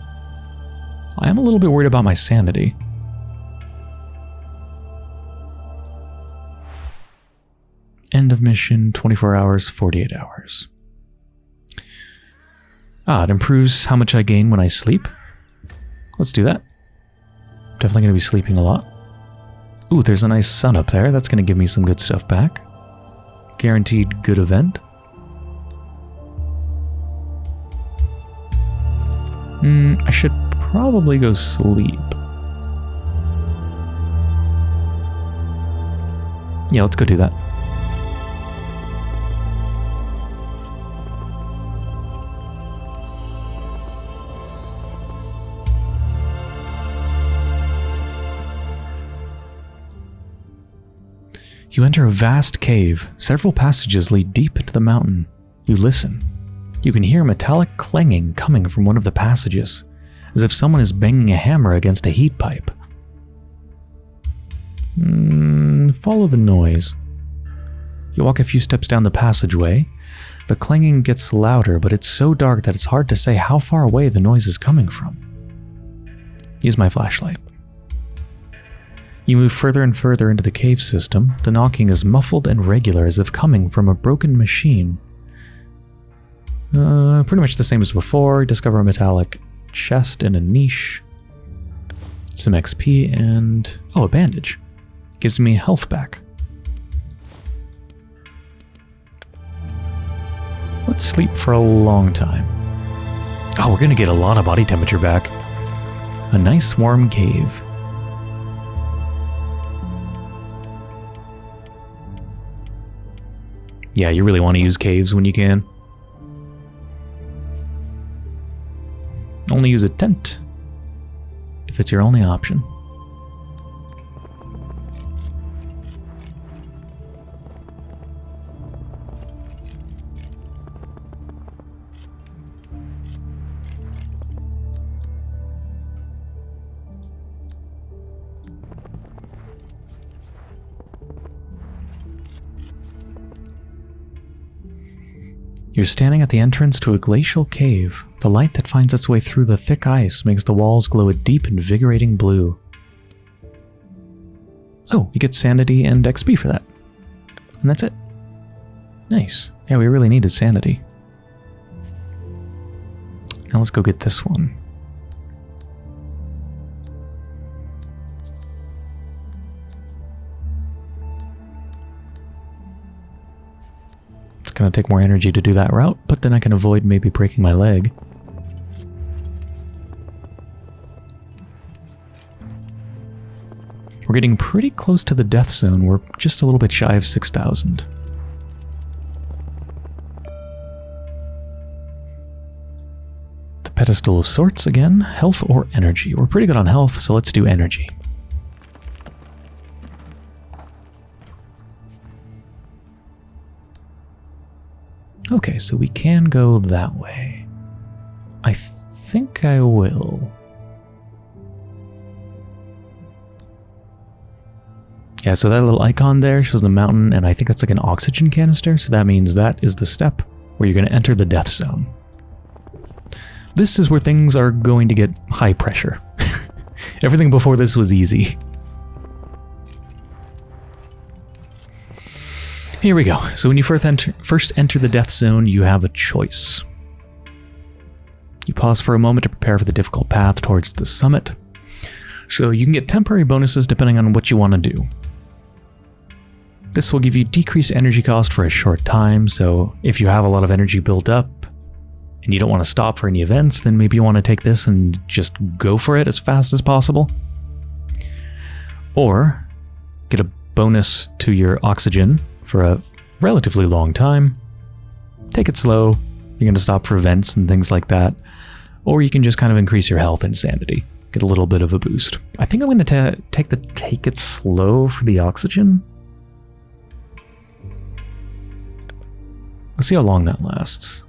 I am a little bit worried about my sanity. End of mission, 24 hours, 48 hours. Ah, it improves how much I gain when I sleep. Let's do that. Definitely going to be sleeping a lot. Ooh, there's a nice sun up there. That's going to give me some good stuff back. Guaranteed good event. Hmm, I should probably go sleep. Yeah, let's go do that. You enter a vast cave. Several passages lead deep into the mountain. You listen. You can hear metallic clanging coming from one of the passages, as if someone is banging a hammer against a heat pipe. Mm, follow the noise. You walk a few steps down the passageway. The clanging gets louder, but it's so dark that it's hard to say how far away the noise is coming from. Use my flashlight. You move further and further into the cave system. The knocking is muffled and regular as if coming from a broken machine. Uh, pretty much the same as before. Discover a metallic chest in a niche. Some XP and... Oh, a bandage. Gives me health back. Let's sleep for a long time. Oh, we're gonna get a lot of body temperature back. A nice warm cave. Yeah, you really want to use caves when you can. Only use a tent if it's your only option. You're standing at the entrance to a glacial cave. The light that finds its way through the thick ice makes the walls glow a deep, invigorating blue. Oh, you get sanity and XP for that. And that's it. Nice. Yeah, we really needed sanity. Now let's go get this one. Going to take more energy to do that route, but then I can avoid maybe breaking my leg. We're getting pretty close to the death zone. We're just a little bit shy of 6,000. The pedestal of sorts again. Health or energy. We're pretty good on health, so let's do energy. Okay, so we can go that way. I think I will. Yeah, so that little icon there shows the mountain, and I think that's like an oxygen canister, so that means that is the step where you're going to enter the death zone. This is where things are going to get high pressure. <laughs> Everything before this was easy. Here we go. So when you first enter, first enter the death zone, you have a choice. You pause for a moment to prepare for the difficult path towards the summit. So you can get temporary bonuses depending on what you want to do. This will give you decreased energy cost for a short time, so if you have a lot of energy built up and you don't want to stop for any events, then maybe you want to take this and just go for it as fast as possible. Or get a bonus to your oxygen for a relatively long time. Take it slow. You're going to stop for events and things like that. Or you can just kind of increase your health and sanity. Get a little bit of a boost. I think I'm going to take the take it slow for the oxygen. Let's see how long that lasts.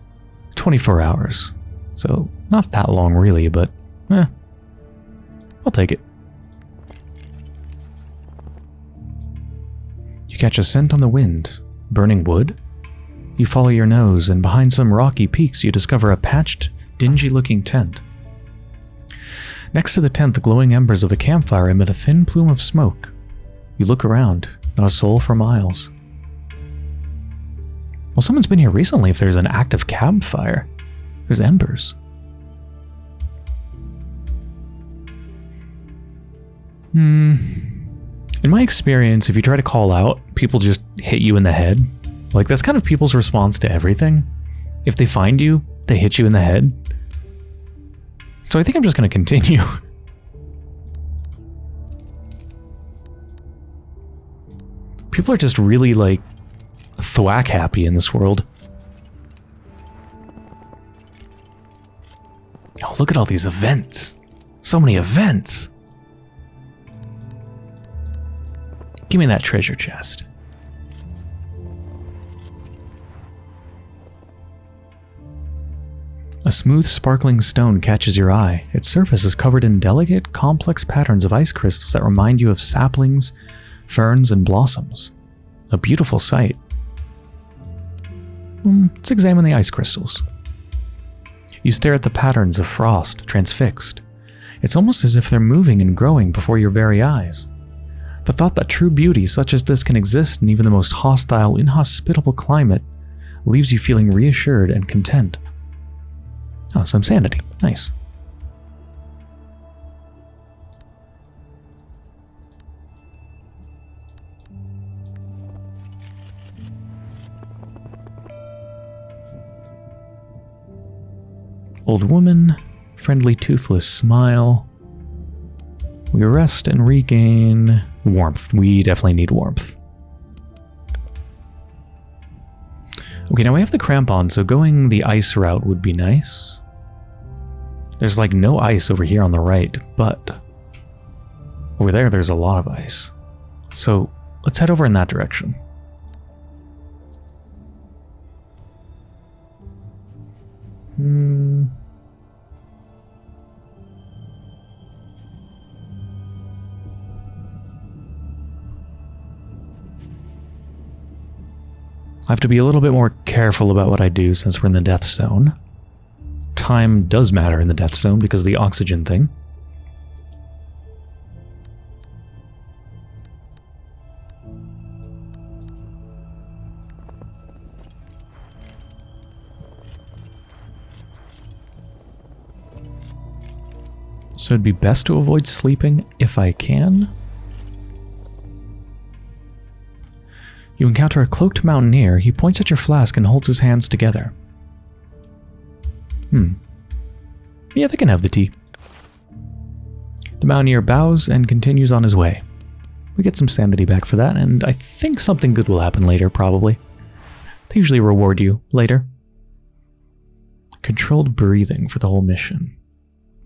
24 hours. So not that long really, but eh, I'll take it. Catch a scent on the wind. Burning wood? You follow your nose, and behind some rocky peaks you discover a patched, dingy-looking tent. Next to the tent, the glowing embers of a campfire emit a thin plume of smoke. You look around, not a soul for miles. Well, someone's been here recently if there's an active campfire. There's embers. Hmm, in my experience, if you try to call out, people just hit you in the head. Like, that's kind of people's response to everything. If they find you, they hit you in the head. So I think I'm just going to continue. <laughs> people are just really, like, thwack happy in this world. Oh, look at all these events. So many events. Give me that treasure chest. A smooth, sparkling stone catches your eye. Its surface is covered in delicate, complex patterns of ice crystals that remind you of saplings, ferns, and blossoms. A beautiful sight. Hmm, let's examine the ice crystals. You stare at the patterns of frost, transfixed. It's almost as if they're moving and growing before your very eyes. The thought that true beauty such as this can exist in even the most hostile, inhospitable climate leaves you feeling reassured and content. Oh, some sanity. Nice. Old woman, friendly toothless smile. We rest and regain warmth. We definitely need warmth. Okay, now we have the crampon, so going the ice route would be nice. There's like no ice over here on the right, but over there there's a lot of ice. So let's head over in that direction. Hmm. I have to be a little bit more careful about what I do since we're in the death zone. Time does matter in the death zone because of the oxygen thing. So it'd be best to avoid sleeping if I can. You encounter a cloaked mountaineer. He points at your flask and holds his hands together. Hmm. Yeah, they can have the tea. The mountaineer bows and continues on his way. We get some sanity back for that, and I think something good will happen later, probably. They usually reward you later. Controlled breathing for the whole mission.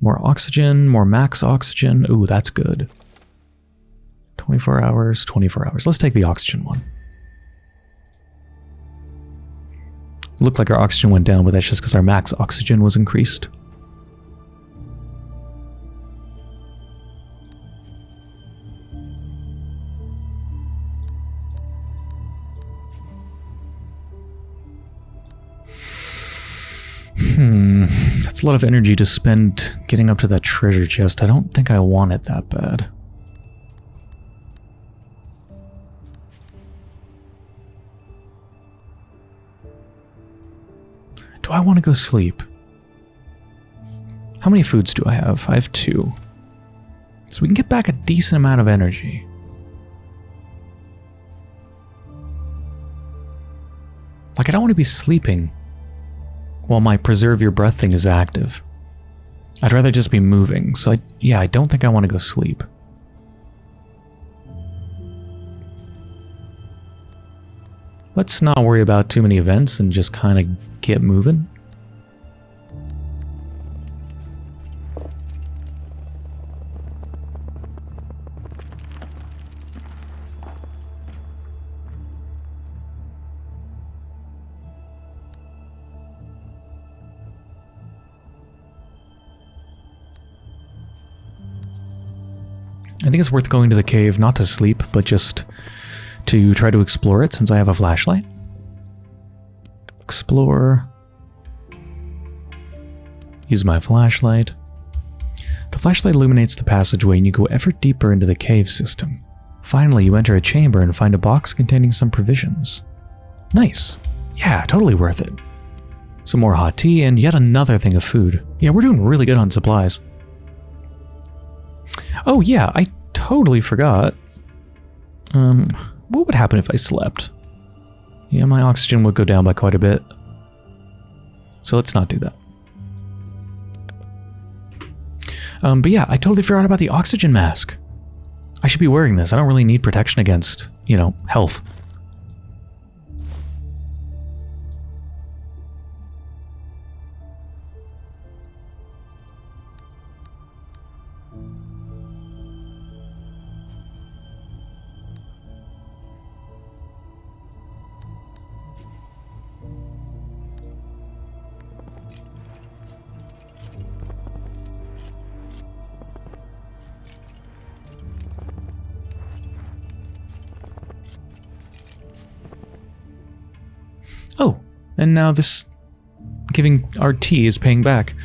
More oxygen, more max oxygen. Ooh, that's good. 24 hours, 24 hours. Let's take the oxygen one. Looked like our oxygen went down, but that's just because our max oxygen was increased. Hmm, that's a lot of energy to spend getting up to that treasure chest. I don't think I want it that bad. Do I want to go sleep? How many foods do I have? I have two. So we can get back a decent amount of energy. Like, I don't want to be sleeping while my preserve your breath thing is active. I'd rather just be moving, so I, yeah, I don't think I want to go sleep. Let's not worry about too many events and just kind of get moving. I think it's worth going to the cave, not to sleep, but just to try to explore it since I have a flashlight. Explore. Use my flashlight. The flashlight illuminates the passageway and you go ever deeper into the cave system. Finally, you enter a chamber and find a box containing some provisions. Nice. Yeah, totally worth it. Some more hot tea and yet another thing of food. Yeah, we're doing really good on supplies. Oh yeah, I totally forgot. Um, what would happen if I slept? Yeah, my oxygen would go down by quite a bit. So let's not do that. Um, but yeah, I totally forgot about the oxygen mask. I should be wearing this. I don't really need protection against, you know, health. And now this giving our tea is paying back.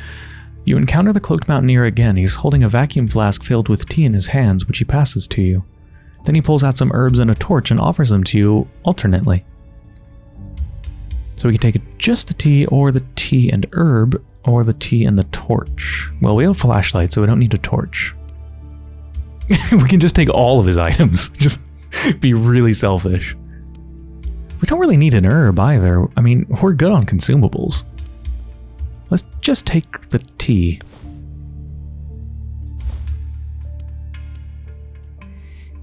You encounter the cloaked mountaineer again. He's holding a vacuum flask filled with tea in his hands, which he passes to you. Then he pulls out some herbs and a torch and offers them to you alternately. So we can take just the tea or the tea and herb or the tea and the torch. Well, we have a flashlight, so we don't need a torch. <laughs> we can just take all of his items. <laughs> Just be really selfish. We don't really need an herb either. I mean, we're good on consumables. Let's just take the tea.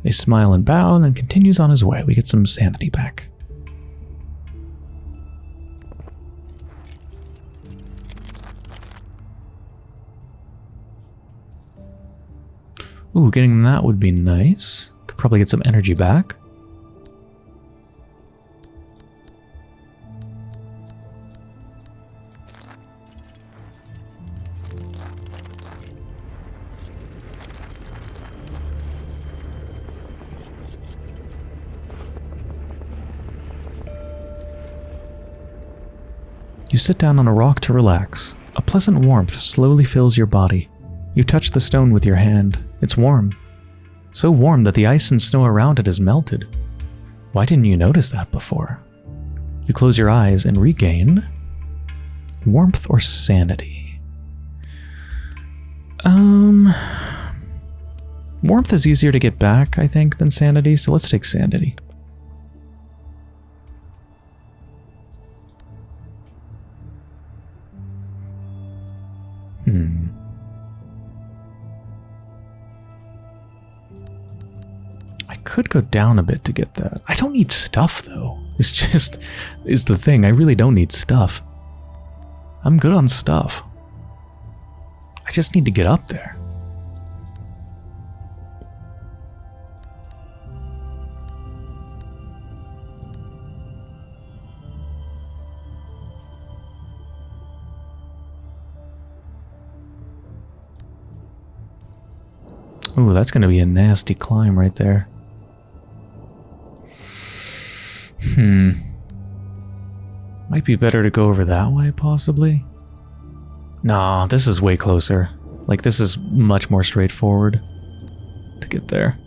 They smile and bow and then continues on his way. We get some sanity back. Ooh, getting that would be nice. Could probably get some energy back. You sit down on a rock to relax. A pleasant warmth slowly fills your body. You touch the stone with your hand. It's warm. So warm that the ice and snow around it has melted. Why didn't you notice that before? You close your eyes and regain warmth or sanity. Um, warmth is easier to get back, I think, than sanity, so let's take sanity. Could go down a bit to get that. I don't need stuff, though. <laughs> It's just, is the thing. I really don't need stuff. I'm good on stuff. I just need to get up there. Ooh, that's going to be a nasty climb right there. Hmm. Might be better to go over that way, possibly? Nah, this is way closer. Like, this is much more straightforward to get there.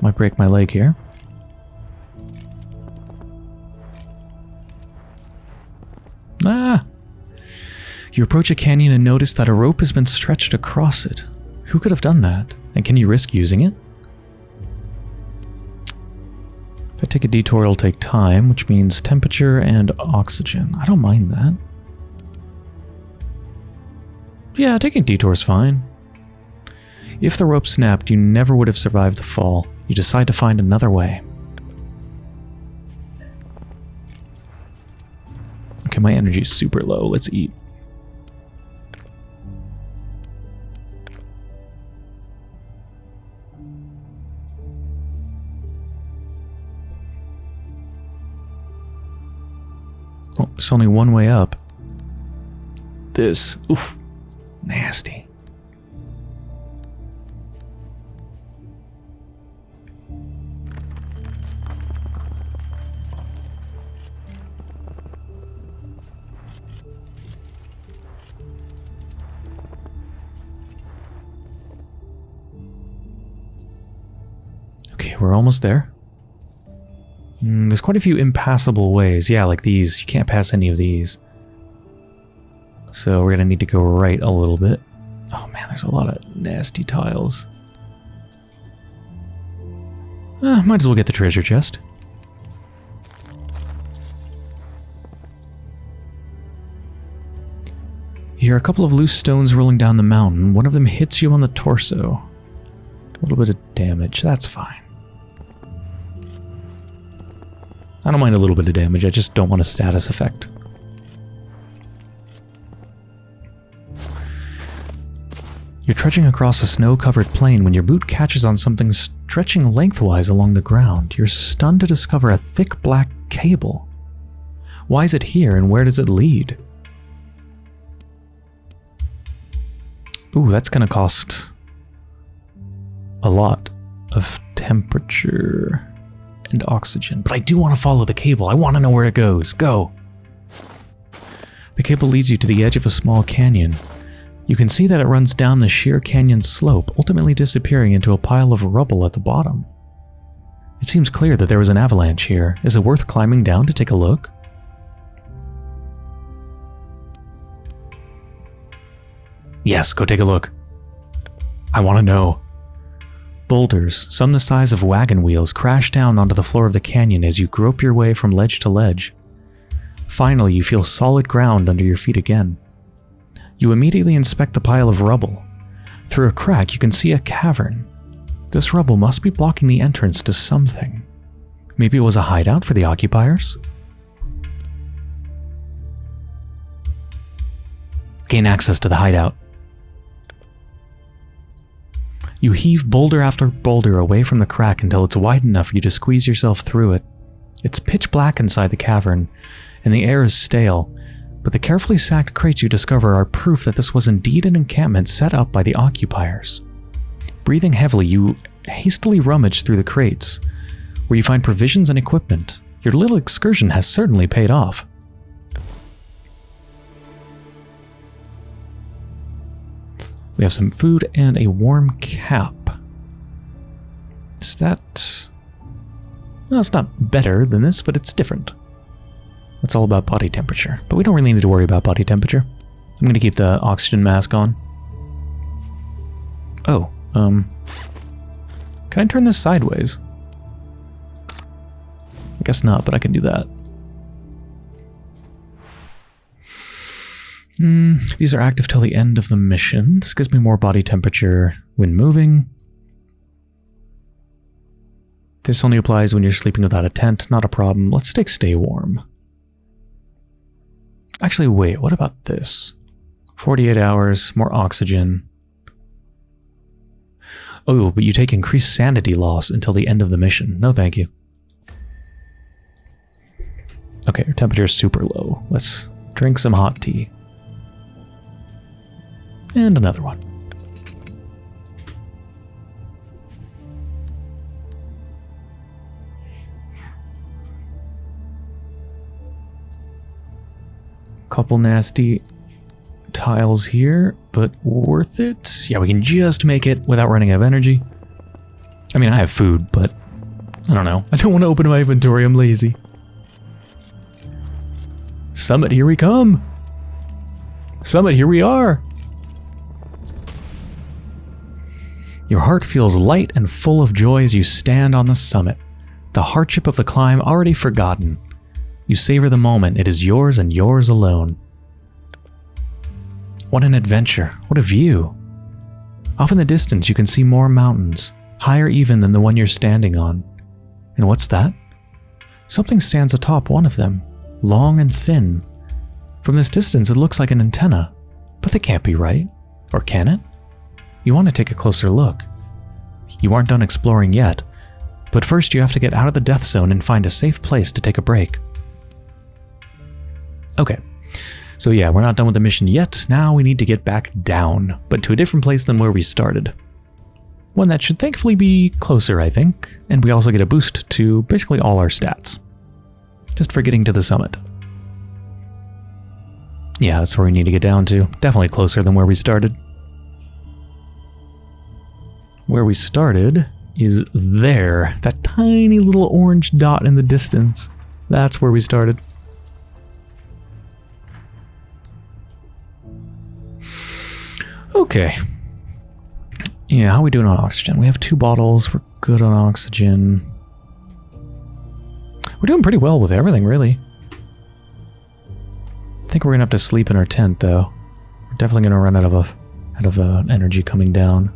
Might break my leg here. Ah! You approach a canyon and notice that a rope has been stretched across it. Who could have done that? And can you risk using it? If I take a detour, it'll take time, which means temperature and oxygen. I don't mind that. Yeah, taking a detour is fine. If the rope snapped, you never would have survived the fall. You decide to find another way. Okay, my energy is super low. Let's eat. It's only one way up. This, oof, nasty. Okay, we're almost there. Mm, there's quite a few impassable ways. Yeah, like these. You can't pass any of these. So we're going to need to go right a little bit. Oh man, there's a lot of nasty tiles. Uh, might as well get the treasure chest. You hear a couple of loose stones rolling down the mountain. One of them hits you on the torso. A little bit of damage, that's fine. I don't mind a little bit of damage, I just don't want a status effect. You're trudging across a snow-covered plain when your boot catches on something stretching lengthwise along the ground. You're stunned to discover a thick black cable. Why is it here and where does it lead? Ooh, that's gonna cost a lot of temperature and oxygen. But I do want to follow the cable. I want to know where it goes. Go. The cable leads you to the edge of a small canyon. You can see that it runs down the sheer canyon slope, ultimately disappearing into a pile of rubble at the bottom. It seems clear that there was an avalanche here. Is it worth climbing down to take a look? Yes, go take a look. I want to know. Boulders, some the size of wagon wheels, crash down onto the floor of the canyon as you grope your way from ledge to ledge. Finally, you feel solid ground under your feet again. You immediately inspect the pile of rubble. Through a crack, you can see a cavern. This rubble must be blocking the entrance to something. Maybe it was a hideout for the occupiers? Gain access to the hideout. You heave boulder after boulder away from the crack until it's wide enough for you to squeeze yourself through it. It's pitch black inside the cavern, and the air is stale, but the carefully sacked crates you discover are proof that this was indeed an encampment set up by the occupiers. Breathing heavily, you hastily rummage through the crates, where you find provisions and equipment. Your little excursion has certainly paid off. We have some food and a warm cap. Is that... Well, it's not better than this, but it's different. It's all about body temperature. But we don't really need to worry about body temperature. I'm going to keep the oxygen mask on. Oh, um... Can I turn this sideways? I guess not, but I can do that. Mm, these are active till the end of the mission. This gives me more body temperature when moving. This only applies when you're sleeping without a tent, not a problem. Let's take stay warm. Actually, wait, what about this? 48 hours, more oxygen. Oh, but you take increased sanity loss until the end of the mission. No thank you. Okay, your temperature is super low. Let's drink some hot tea. And another one. Couple nasty tiles here, but worth it? Yeah, we can just make it without running out of energy. I mean, I have food, but I don't know. <laughs> I don't want to open my inventory. I'm lazy. Summit, here we come. Summit, here we are. Your heart feels light and full of joy as you stand on the summit, the hardship of the climb already forgotten. You savor the moment, it is yours and yours alone. What an adventure, what a view. Off in the distance you can see more mountains, higher even than the one you're standing on. And what's that? Something stands atop one of them, long and thin. From this distance it looks like an antenna, but they can't be right. Or can it? You want to take a closer look. You aren't done exploring yet, but first you have to get out of the death zone and find a safe place to take a break. Okay, so yeah, we're not done with the mission yet. Now we need to get back down, but to a different place than where we started. One that should thankfully be closer, I think, and we also get a boost to basically all our stats. Just for getting to the summit. Yeah, that's where we need to get down to. Definitely closer than where we started. Where we started is there. That tiny little orange dot in the distance. That's where we started. Okay. Yeah, how are we doing on oxygen? We have two bottles. We're good on oxygen. We're doing pretty well with everything, really. I think we're gonna have to sleep in our tent, though. We're definitely gonna run out of a, out of uh, energy coming down.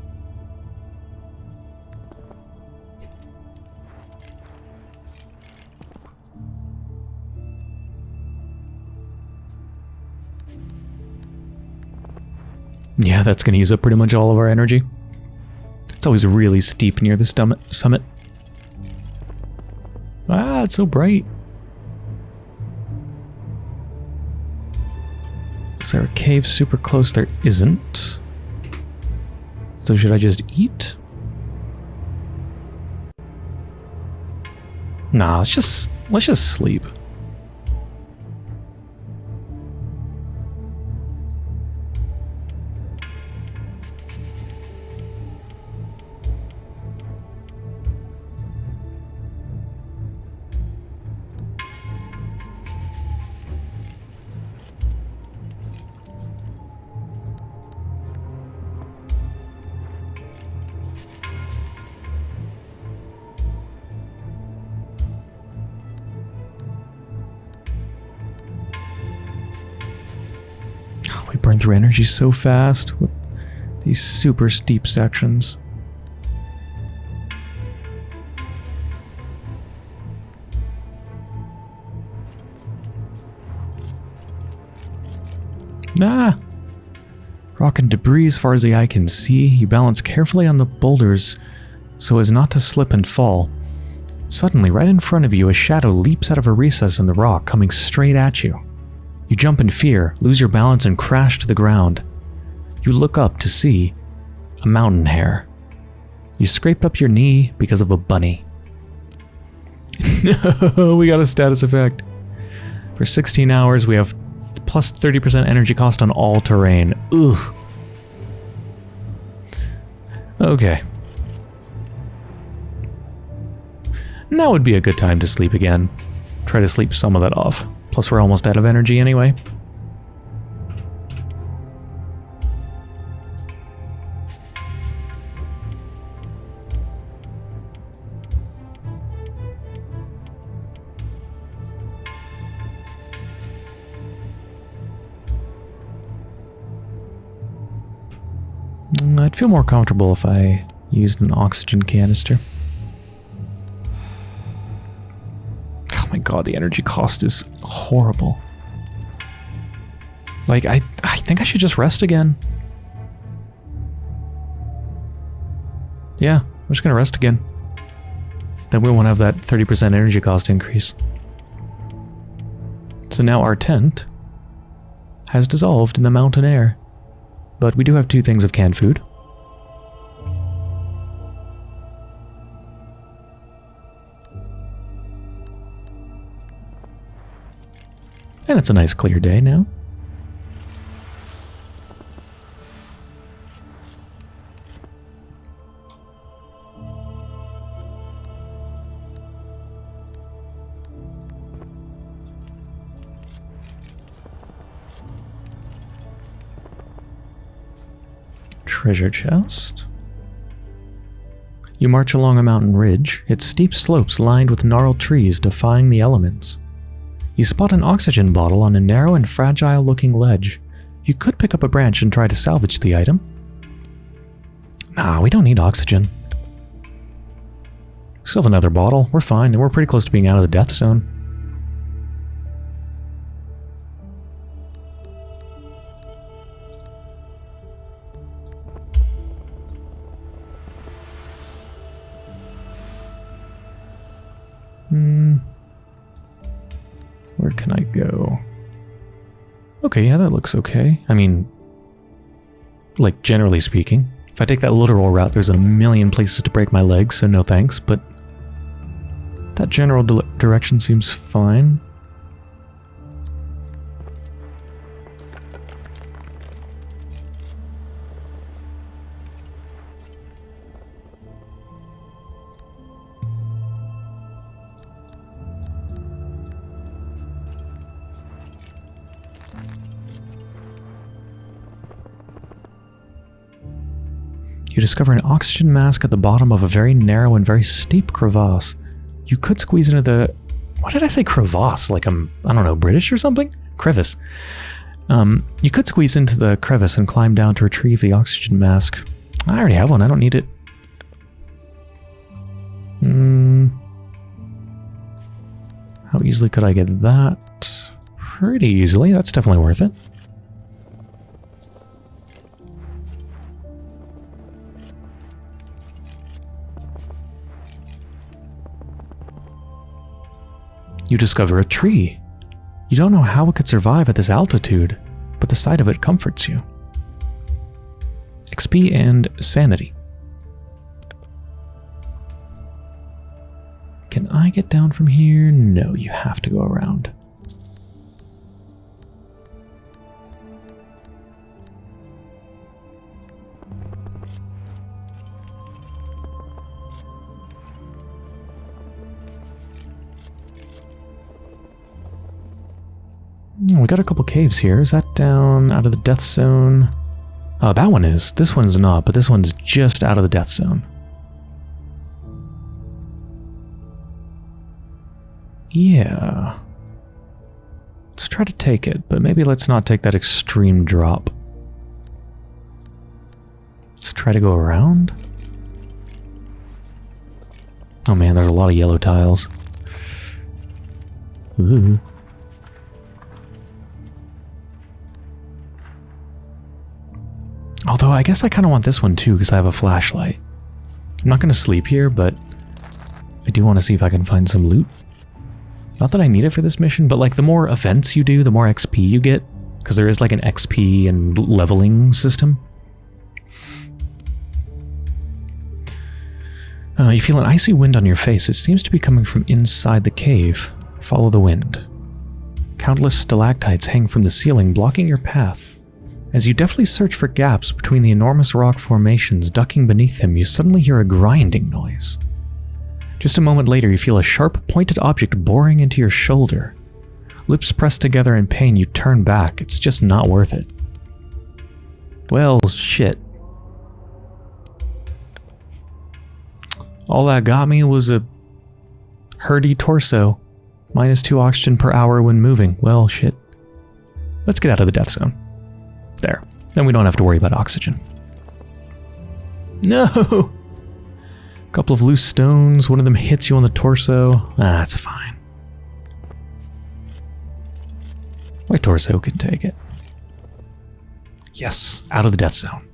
Yeah, that's going to use up pretty much all of our energy. It's always really steep near the summit. Ah, it's so bright. Is there a cave super close? There isn't. So should I just eat? Nah, let's just let's just sleep. Energy so fast with these super steep sections. Ah! Rock and debris as far as the eye can see. You balance carefully on the boulders so as not to slip and fall. Suddenly, right in front of you, a shadow leaps out of a recess in the rock, coming straight at you. You jump in fear, lose your balance, and crash to the ground. You look up to see a mountain hare. You scraped up your knee because of a bunny. no, <laughs> we got a status effect. For 16 hours, we have plus 30% energy cost on all terrain. Ugh. Okay. Now would be a good time to sleep again. Try to sleep some of that off. Plus we're almost out of energy anyway. Mm, I'd feel more comfortable if I used an oxygen canister. God, the energy cost is horrible. Like, I, I think I should just rest again. Yeah, I'm just gonna rest again. Then we won't have that 30% energy cost increase. So now our tent has dissolved in the mountain air. But we do have two things of canned food. And it's a nice clear day now. Treasure chest. You march along a mountain ridge, its steep slopes lined with gnarled trees defying the elements. You spot an oxygen bottle on a narrow and fragile looking ledge. You could pick up a branch and try to salvage the item. Nah, we don't need oxygen. Still have another bottle. We're fine, and we're pretty close to being out of the death zone. Okay, yeah, that looks okay. I mean, like, generally speaking. If I take that literal route, there's a million places to break my legs, so no thanks, but that general direction seems fine. Discover an oxygen mask at the bottom of a very narrow and very steep crevasse. You could squeeze into the... What did I say crevasse? Like I'm, I don't know, British or something? Crevice. Um, you could squeeze into the crevice and climb down to retrieve the oxygen mask. I already have one, I don't need it. Hmm. How easily could I get that? Pretty easily, that's definitely worth it. You discover a tree. You don't know how it could survive at this altitude, but the sight of it comforts you. XP and sanity. Can I get down from here? No, you have to go around. Hmm, we got a couple caves here. Is that down out of the death zone? Oh, that one is. This one's not, but this one's just out of the death zone. Yeah. Let's try to take it, but maybe let's not take that extreme drop. Let's try to go around. Oh man, there's a lot of yellow tiles. Ooh. Although I guess I kind of want this one too because I have a flashlight. I'm not going to sleep here, but I do want to see if I can find some loot. Not that I need it for this mission, but like the more events you do, the more XP you get. Because there is like an XP and leveling system. Uh, you feel an icy wind on your face. It seems to be coming from inside the cave. Follow the wind. Countless stalactites hang from the ceiling, blocking your path. As you deftly search for gaps between the enormous rock formations ducking beneath them, you suddenly hear a grinding noise. Just a moment later, you feel a sharp, pointed object boring into your shoulder. Lips pressed together in pain, you turn back. It's just not worth it. Well, shit. All that got me was a herdy torso. Minus two oxygen per hour when moving. Well, shit. Let's get out of the death zone. There. Then we don't have to worry about oxygen. No! A <laughs> couple of loose stones. One of them hits you on the torso. Ah, that's fine. My torso can take it. Yes, out of the death zone.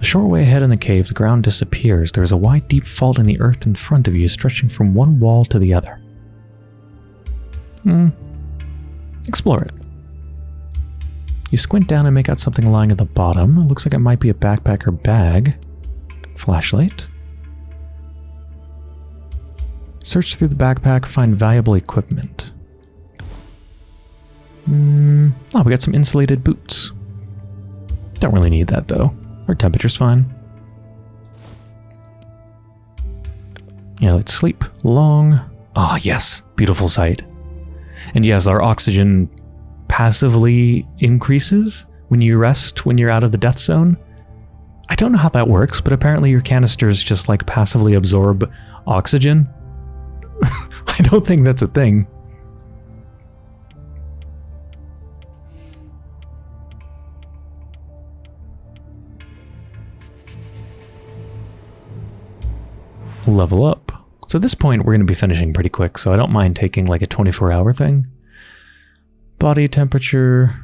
A short way ahead in the cave, the ground disappears. There is a wide, deep fault in the earth in front of you, stretching from one wall to the other. Hmm. Explore it. You squint down and make out something lying at the bottom. It looks like it might be a backpack or bag. Flashlight. Search through the backpack, find valuable equipment. Mm, oh, we got some insulated boots. Don't really need that though. Our temperature's fine. Yeah, let's sleep long. Ah, oh, yes, beautiful sight. And yes, our oxygen passively increases when you rest when you're out of the death zone. I don't know how that works, but apparently your canisters just like passively absorb oxygen. <laughs> I don't think that's a thing. Level up. So at this point, we're going to be finishing pretty quick, so I don't mind taking like a 24 hour thing. Body temperature,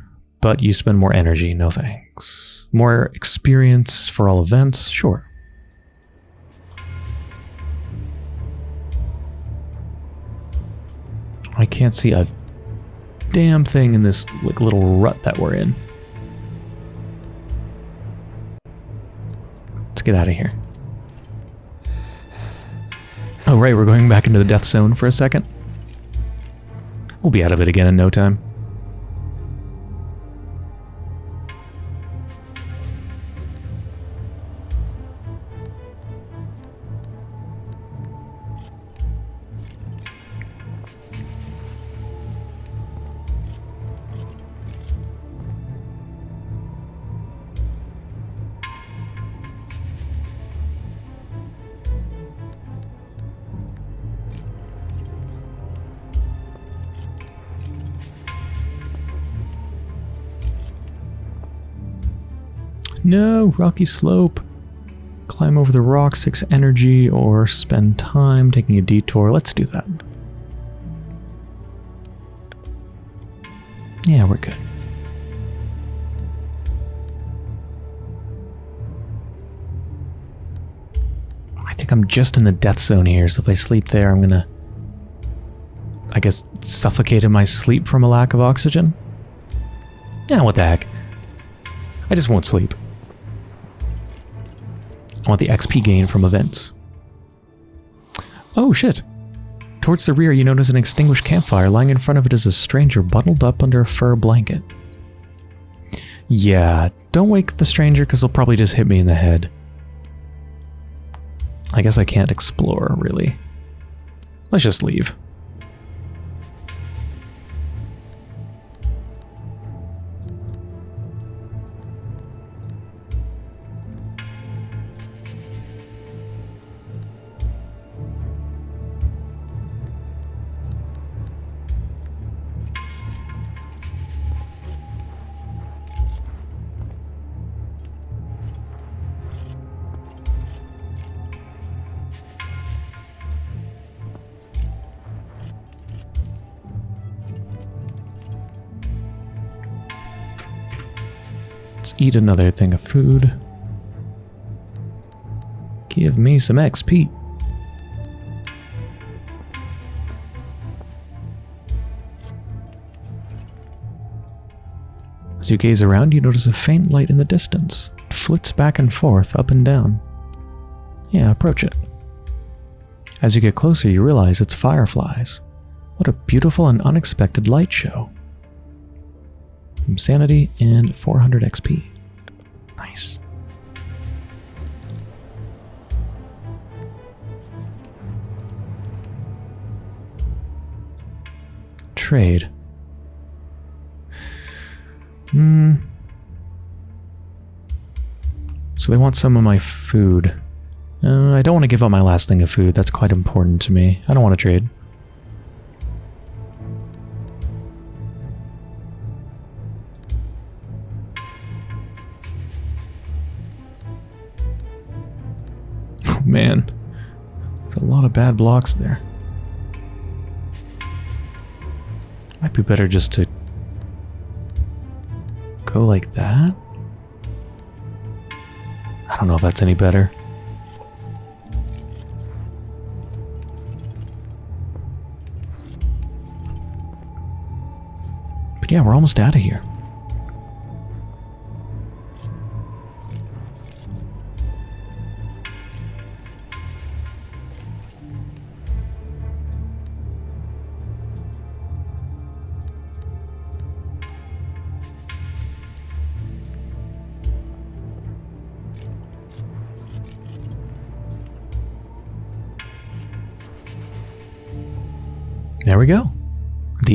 but you spend more energy, no thanks. More experience for all events, sure. I can't see a damn thing in this like little rut that we're in. Let's get out of here. Oh right, we're going back into the death zone for a second. We'll be out of it again in no time. No, rocky slope. Climb over the rocks takes energy or spend time taking a detour. Let's do that. Yeah, we're good. I think I'm just in the death zone here, so if I sleep there, I'm gonna, I guess, suffocate in my sleep from a lack of oxygen? Yeah, what the heck. I just won't sleep. I want the XP gain from events. Oh shit! Towards the rear, you notice an extinguished campfire. Lying in front of it is a stranger bundled up under a fur blanket. Yeah, don't wake the stranger because he'll probably just hit me in the head. I guess I can't explore, really. Let's just leave. Eat another thing of food. Give me some XP. As you gaze around, you notice a faint light in the distance. It flits back and forth, up and down. Yeah, approach it. As you get closer, you realize it's fireflies. What a beautiful and unexpected light show. Sanity and 400 XP. Nice. Trade. Hmm. So they want some of my food. Uh, I don't want to give up my last thing of food. That's quite important to me. I don't want to trade. Man. There's a lot of bad blocks there. Might be better just to go like that. I don't know if that's any better. But yeah, we're almost out of here.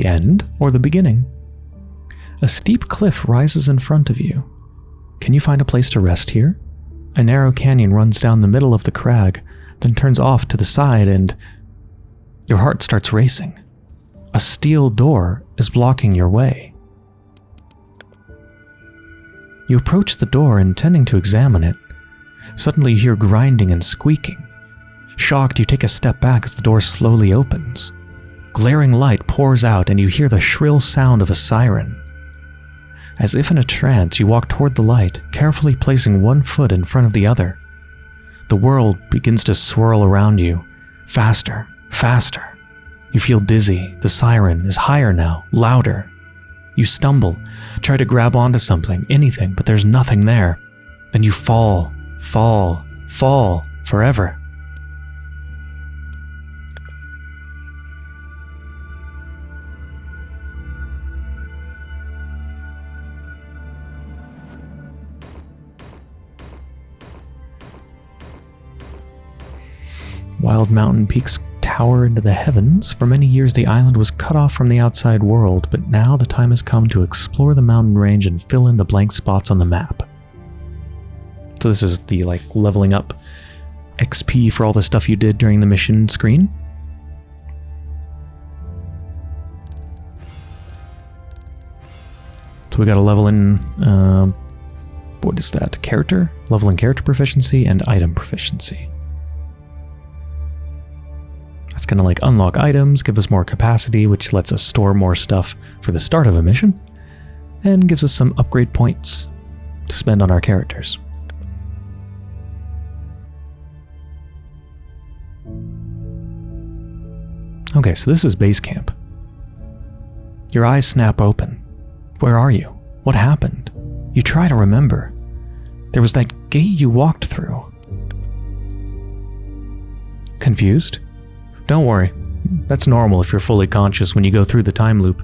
The end or the beginning. A steep cliff rises in front of you. Can you find a place to rest here? A narrow canyon runs down the middle of the crag, then turns off to the side, and your heart starts racing. A steel door is blocking your way. You approach the door, intending to examine it. Suddenly, you hear grinding and squeaking. Shocked, you take a step back as the door slowly opens. Glaring light pours out and you hear the shrill sound of a siren. As if in a trance, you walk toward the light, carefully placing one foot in front of the other. The world begins to swirl around you, faster, faster. You feel dizzy. The siren is higher now, louder. You stumble, try to grab onto something, anything, but there's nothing there. Then you fall, fall, fall forever. Wild mountain peaks tower into the heavens. For many years, the island was cut off from the outside world, but now the time has come to explore the mountain range and fill in the blank spots on the map. So this is the like leveling up XP for all the stuff you did during the mission screen. So we got a level in, uh, what is that, character? Level in character proficiency and item proficiency. Going to like unlock items, give us more capacity, which lets us store more stuff for the start of a mission, and gives us some upgrade points to spend on our characters. Okay, so this is base camp. Your eyes snap open. Where are you? What happened? You try to remember. There was that gate you walked through. Confused? Don't worry. That's normal if you're fully conscious when you go through the time loop.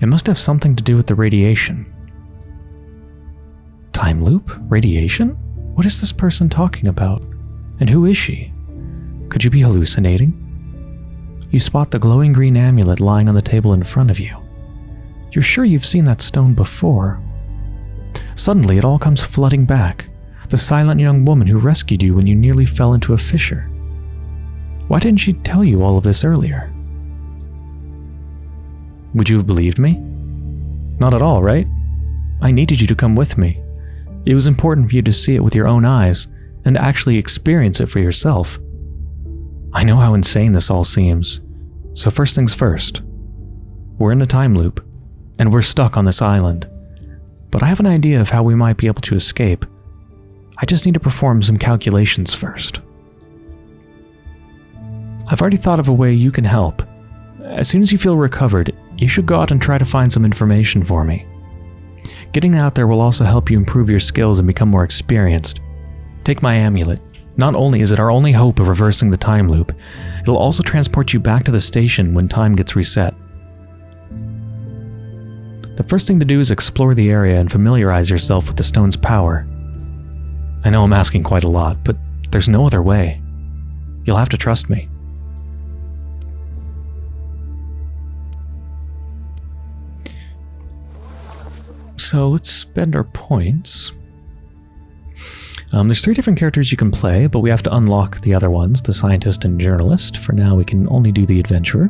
It must have something to do with the radiation. Time loop? Radiation? What is this person talking about? And who is she? Could you be hallucinating? You spot the glowing green amulet lying on the table in front of you. You're sure you've seen that stone before. Suddenly, it all comes flooding back. The silent young woman who rescued you when you nearly fell into a fissure. Why didn't she tell you all of this earlier? Would you have believed me? Not at all, right? I needed you to come with me. It was important for you to see it with your own eyes and actually experience it for yourself. I know how insane this all seems, so first things first. We're in a time loop, and we're stuck on this island. But I have an idea of how we might be able to escape. I just need to perform some calculations first. I've already thought of a way you can help. As soon as you feel recovered, you should go out and try to find some information for me. Getting out there will also help you improve your skills and become more experienced. Take my amulet. Not only is it our only hope of reversing the time loop, it'll also transport you back to the station when time gets reset. The first thing to do is explore the area and familiarize yourself with the stone's power. I know I'm asking quite a lot, but there's no other way. You'll have to trust me. So let's spend our points. Um, there's three different characters you can play, but we have to unlock the other ones, the scientist and journalist. For now, we can only do the adventurer.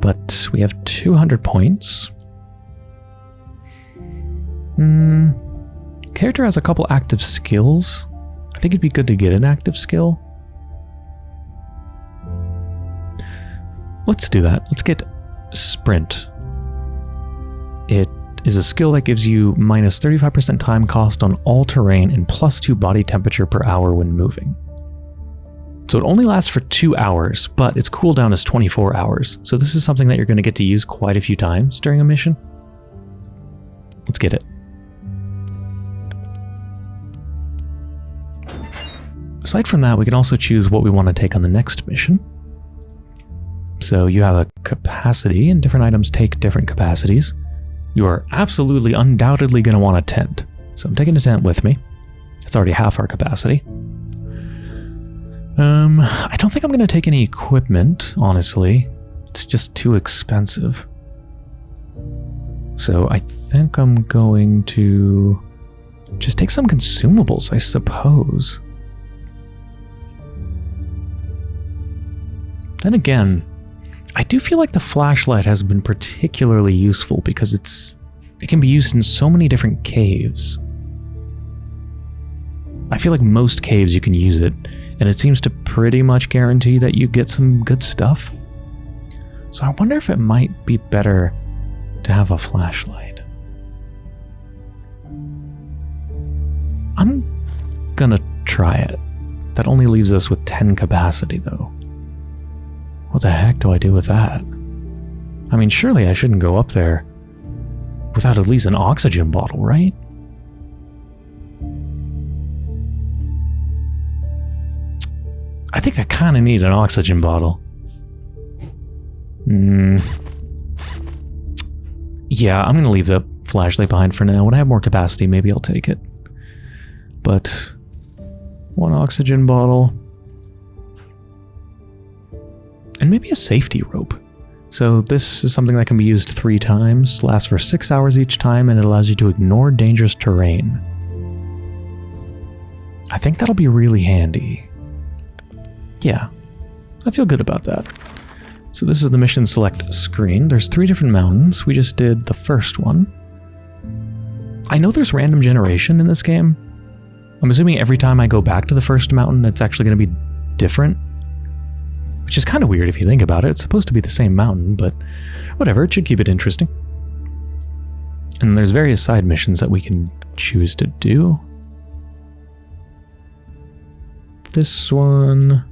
But we have 200 points. Hmm. Character has a couple active skills. I think it'd be good to get an active skill. Let's do that. Let's get Sprint. It is a skill that gives you minus 35% time cost on all terrain and plus 2 body temperature per hour when moving. So it only lasts for 2 hours, but its cooldown is 24 hours. So this is something that you're going to get to use quite a few times during a mission. Let's get it. Aside from that, we can also choose what we want to take on the next mission. So you have a capacity, and different items take different capacities. You are absolutely, undoubtedly going to want a tent. So I'm taking a tent with me. It's already half our capacity. Um, I don't think I'm going to take any equipment, honestly. It's just too expensive. So I think I'm going to just take some consumables, I suppose. Then again, I do feel like the flashlight has been particularly useful because it's it can be used in so many different caves. I feel like most caves you can use it, and it seems to pretty much guarantee that you get some good stuff. So I wonder if it might be better to have a flashlight. I'm gonna try it. That only leaves us with 10 capacity though. What the heck do I do with that? I mean, surely I shouldn't go up there without at least an oxygen bottle, right? I think I kind of need an oxygen bottle. Hmm. Yeah, I'm going to leave the flashlight behind for now. When I have more capacity, maybe I'll take it. But one oxygen bottle and maybe a safety rope. So this is something that can be used three times, lasts for six hours each time, and it allows you to ignore dangerous terrain. I think that'll be really handy. Yeah, I feel good about that. So this is the mission select screen. There's three different mountains. We just did the first one. I know there's random generation in this game. I'm assuming every time I go back to the first mountain, it's actually going to be different which is kind of weird if you think about it. It's supposed to be the same mountain, but whatever, it should keep it interesting. And there's various side missions that we can choose to do. This one...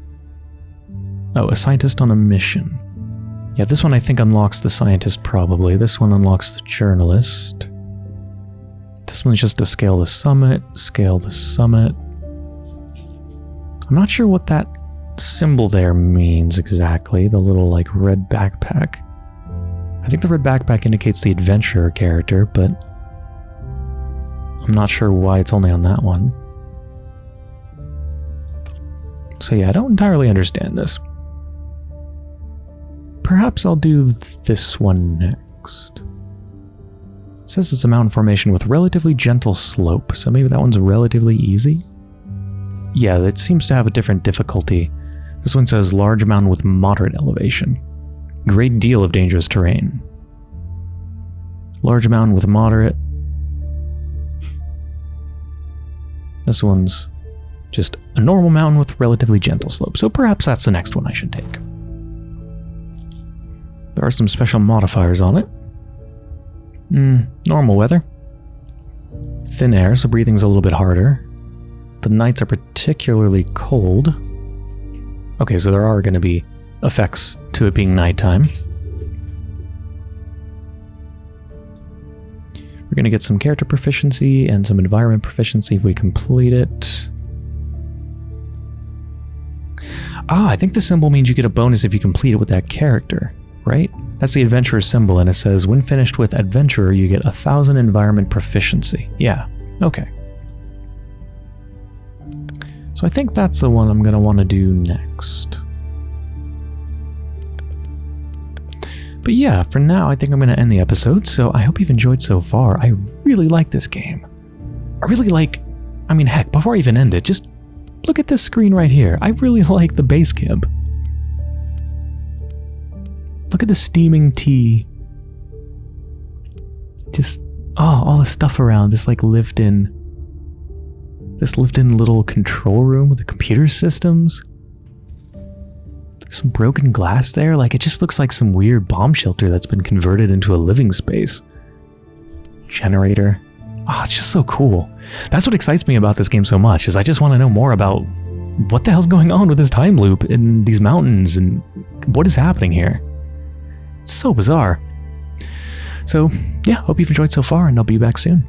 Oh, a scientist on a mission. Yeah, this one I think unlocks the scientist probably. This one unlocks the journalist. This one's just to scale the summit, scale the summit. I'm not sure what that symbol there means exactly, the little like red backpack. I think the red backpack indicates the adventurer character, but I'm not sure why it's only on that one. So yeah, I don't entirely understand this. Perhaps I'll do this one next. It says it's a mountain formation with relatively gentle slope, so maybe that one's relatively easy? Yeah, it seems to have a different difficulty. This one says large mountain with moderate elevation. Great deal of dangerous terrain. Large mountain with moderate. This one's just a normal mountain with relatively gentle slope, so perhaps that's the next one I should take. There are some special modifiers on it. Hmm, normal weather. Thin air, so breathing's a little bit harder. The nights are particularly cold. Okay, so there are going to be effects to it being nighttime. We're going to get some character proficiency and some environment proficiency if we complete it. Ah, I think the symbol means you get a bonus if you complete it with that character, right? That's the adventurer symbol, and it says, when finished with adventurer, you get a thousand environment proficiency. Yeah, okay. So I think that's the one I'm going to want to do next. But yeah, for now, I think I'm going to end the episode, so I hope you've enjoyed so far. I really like this game. I really like... I mean, heck, before I even end it, just look at this screen right here. I really <laughs> like the base camp. Look at the steaming tea. Just, oh, all the stuff around, this like lived in this lived-in little control room with the computer systems. Some broken glass there, like it just looks like some weird bomb shelter that's been converted into a living space. Generator. Oh, it's just so cool. That's what excites me about this game so much, is I just want to know more about what the hell's going on with this time loop in these mountains and what is happening here. It's so bizarre. So, yeah, hope you've enjoyed so far, and I'll be back soon.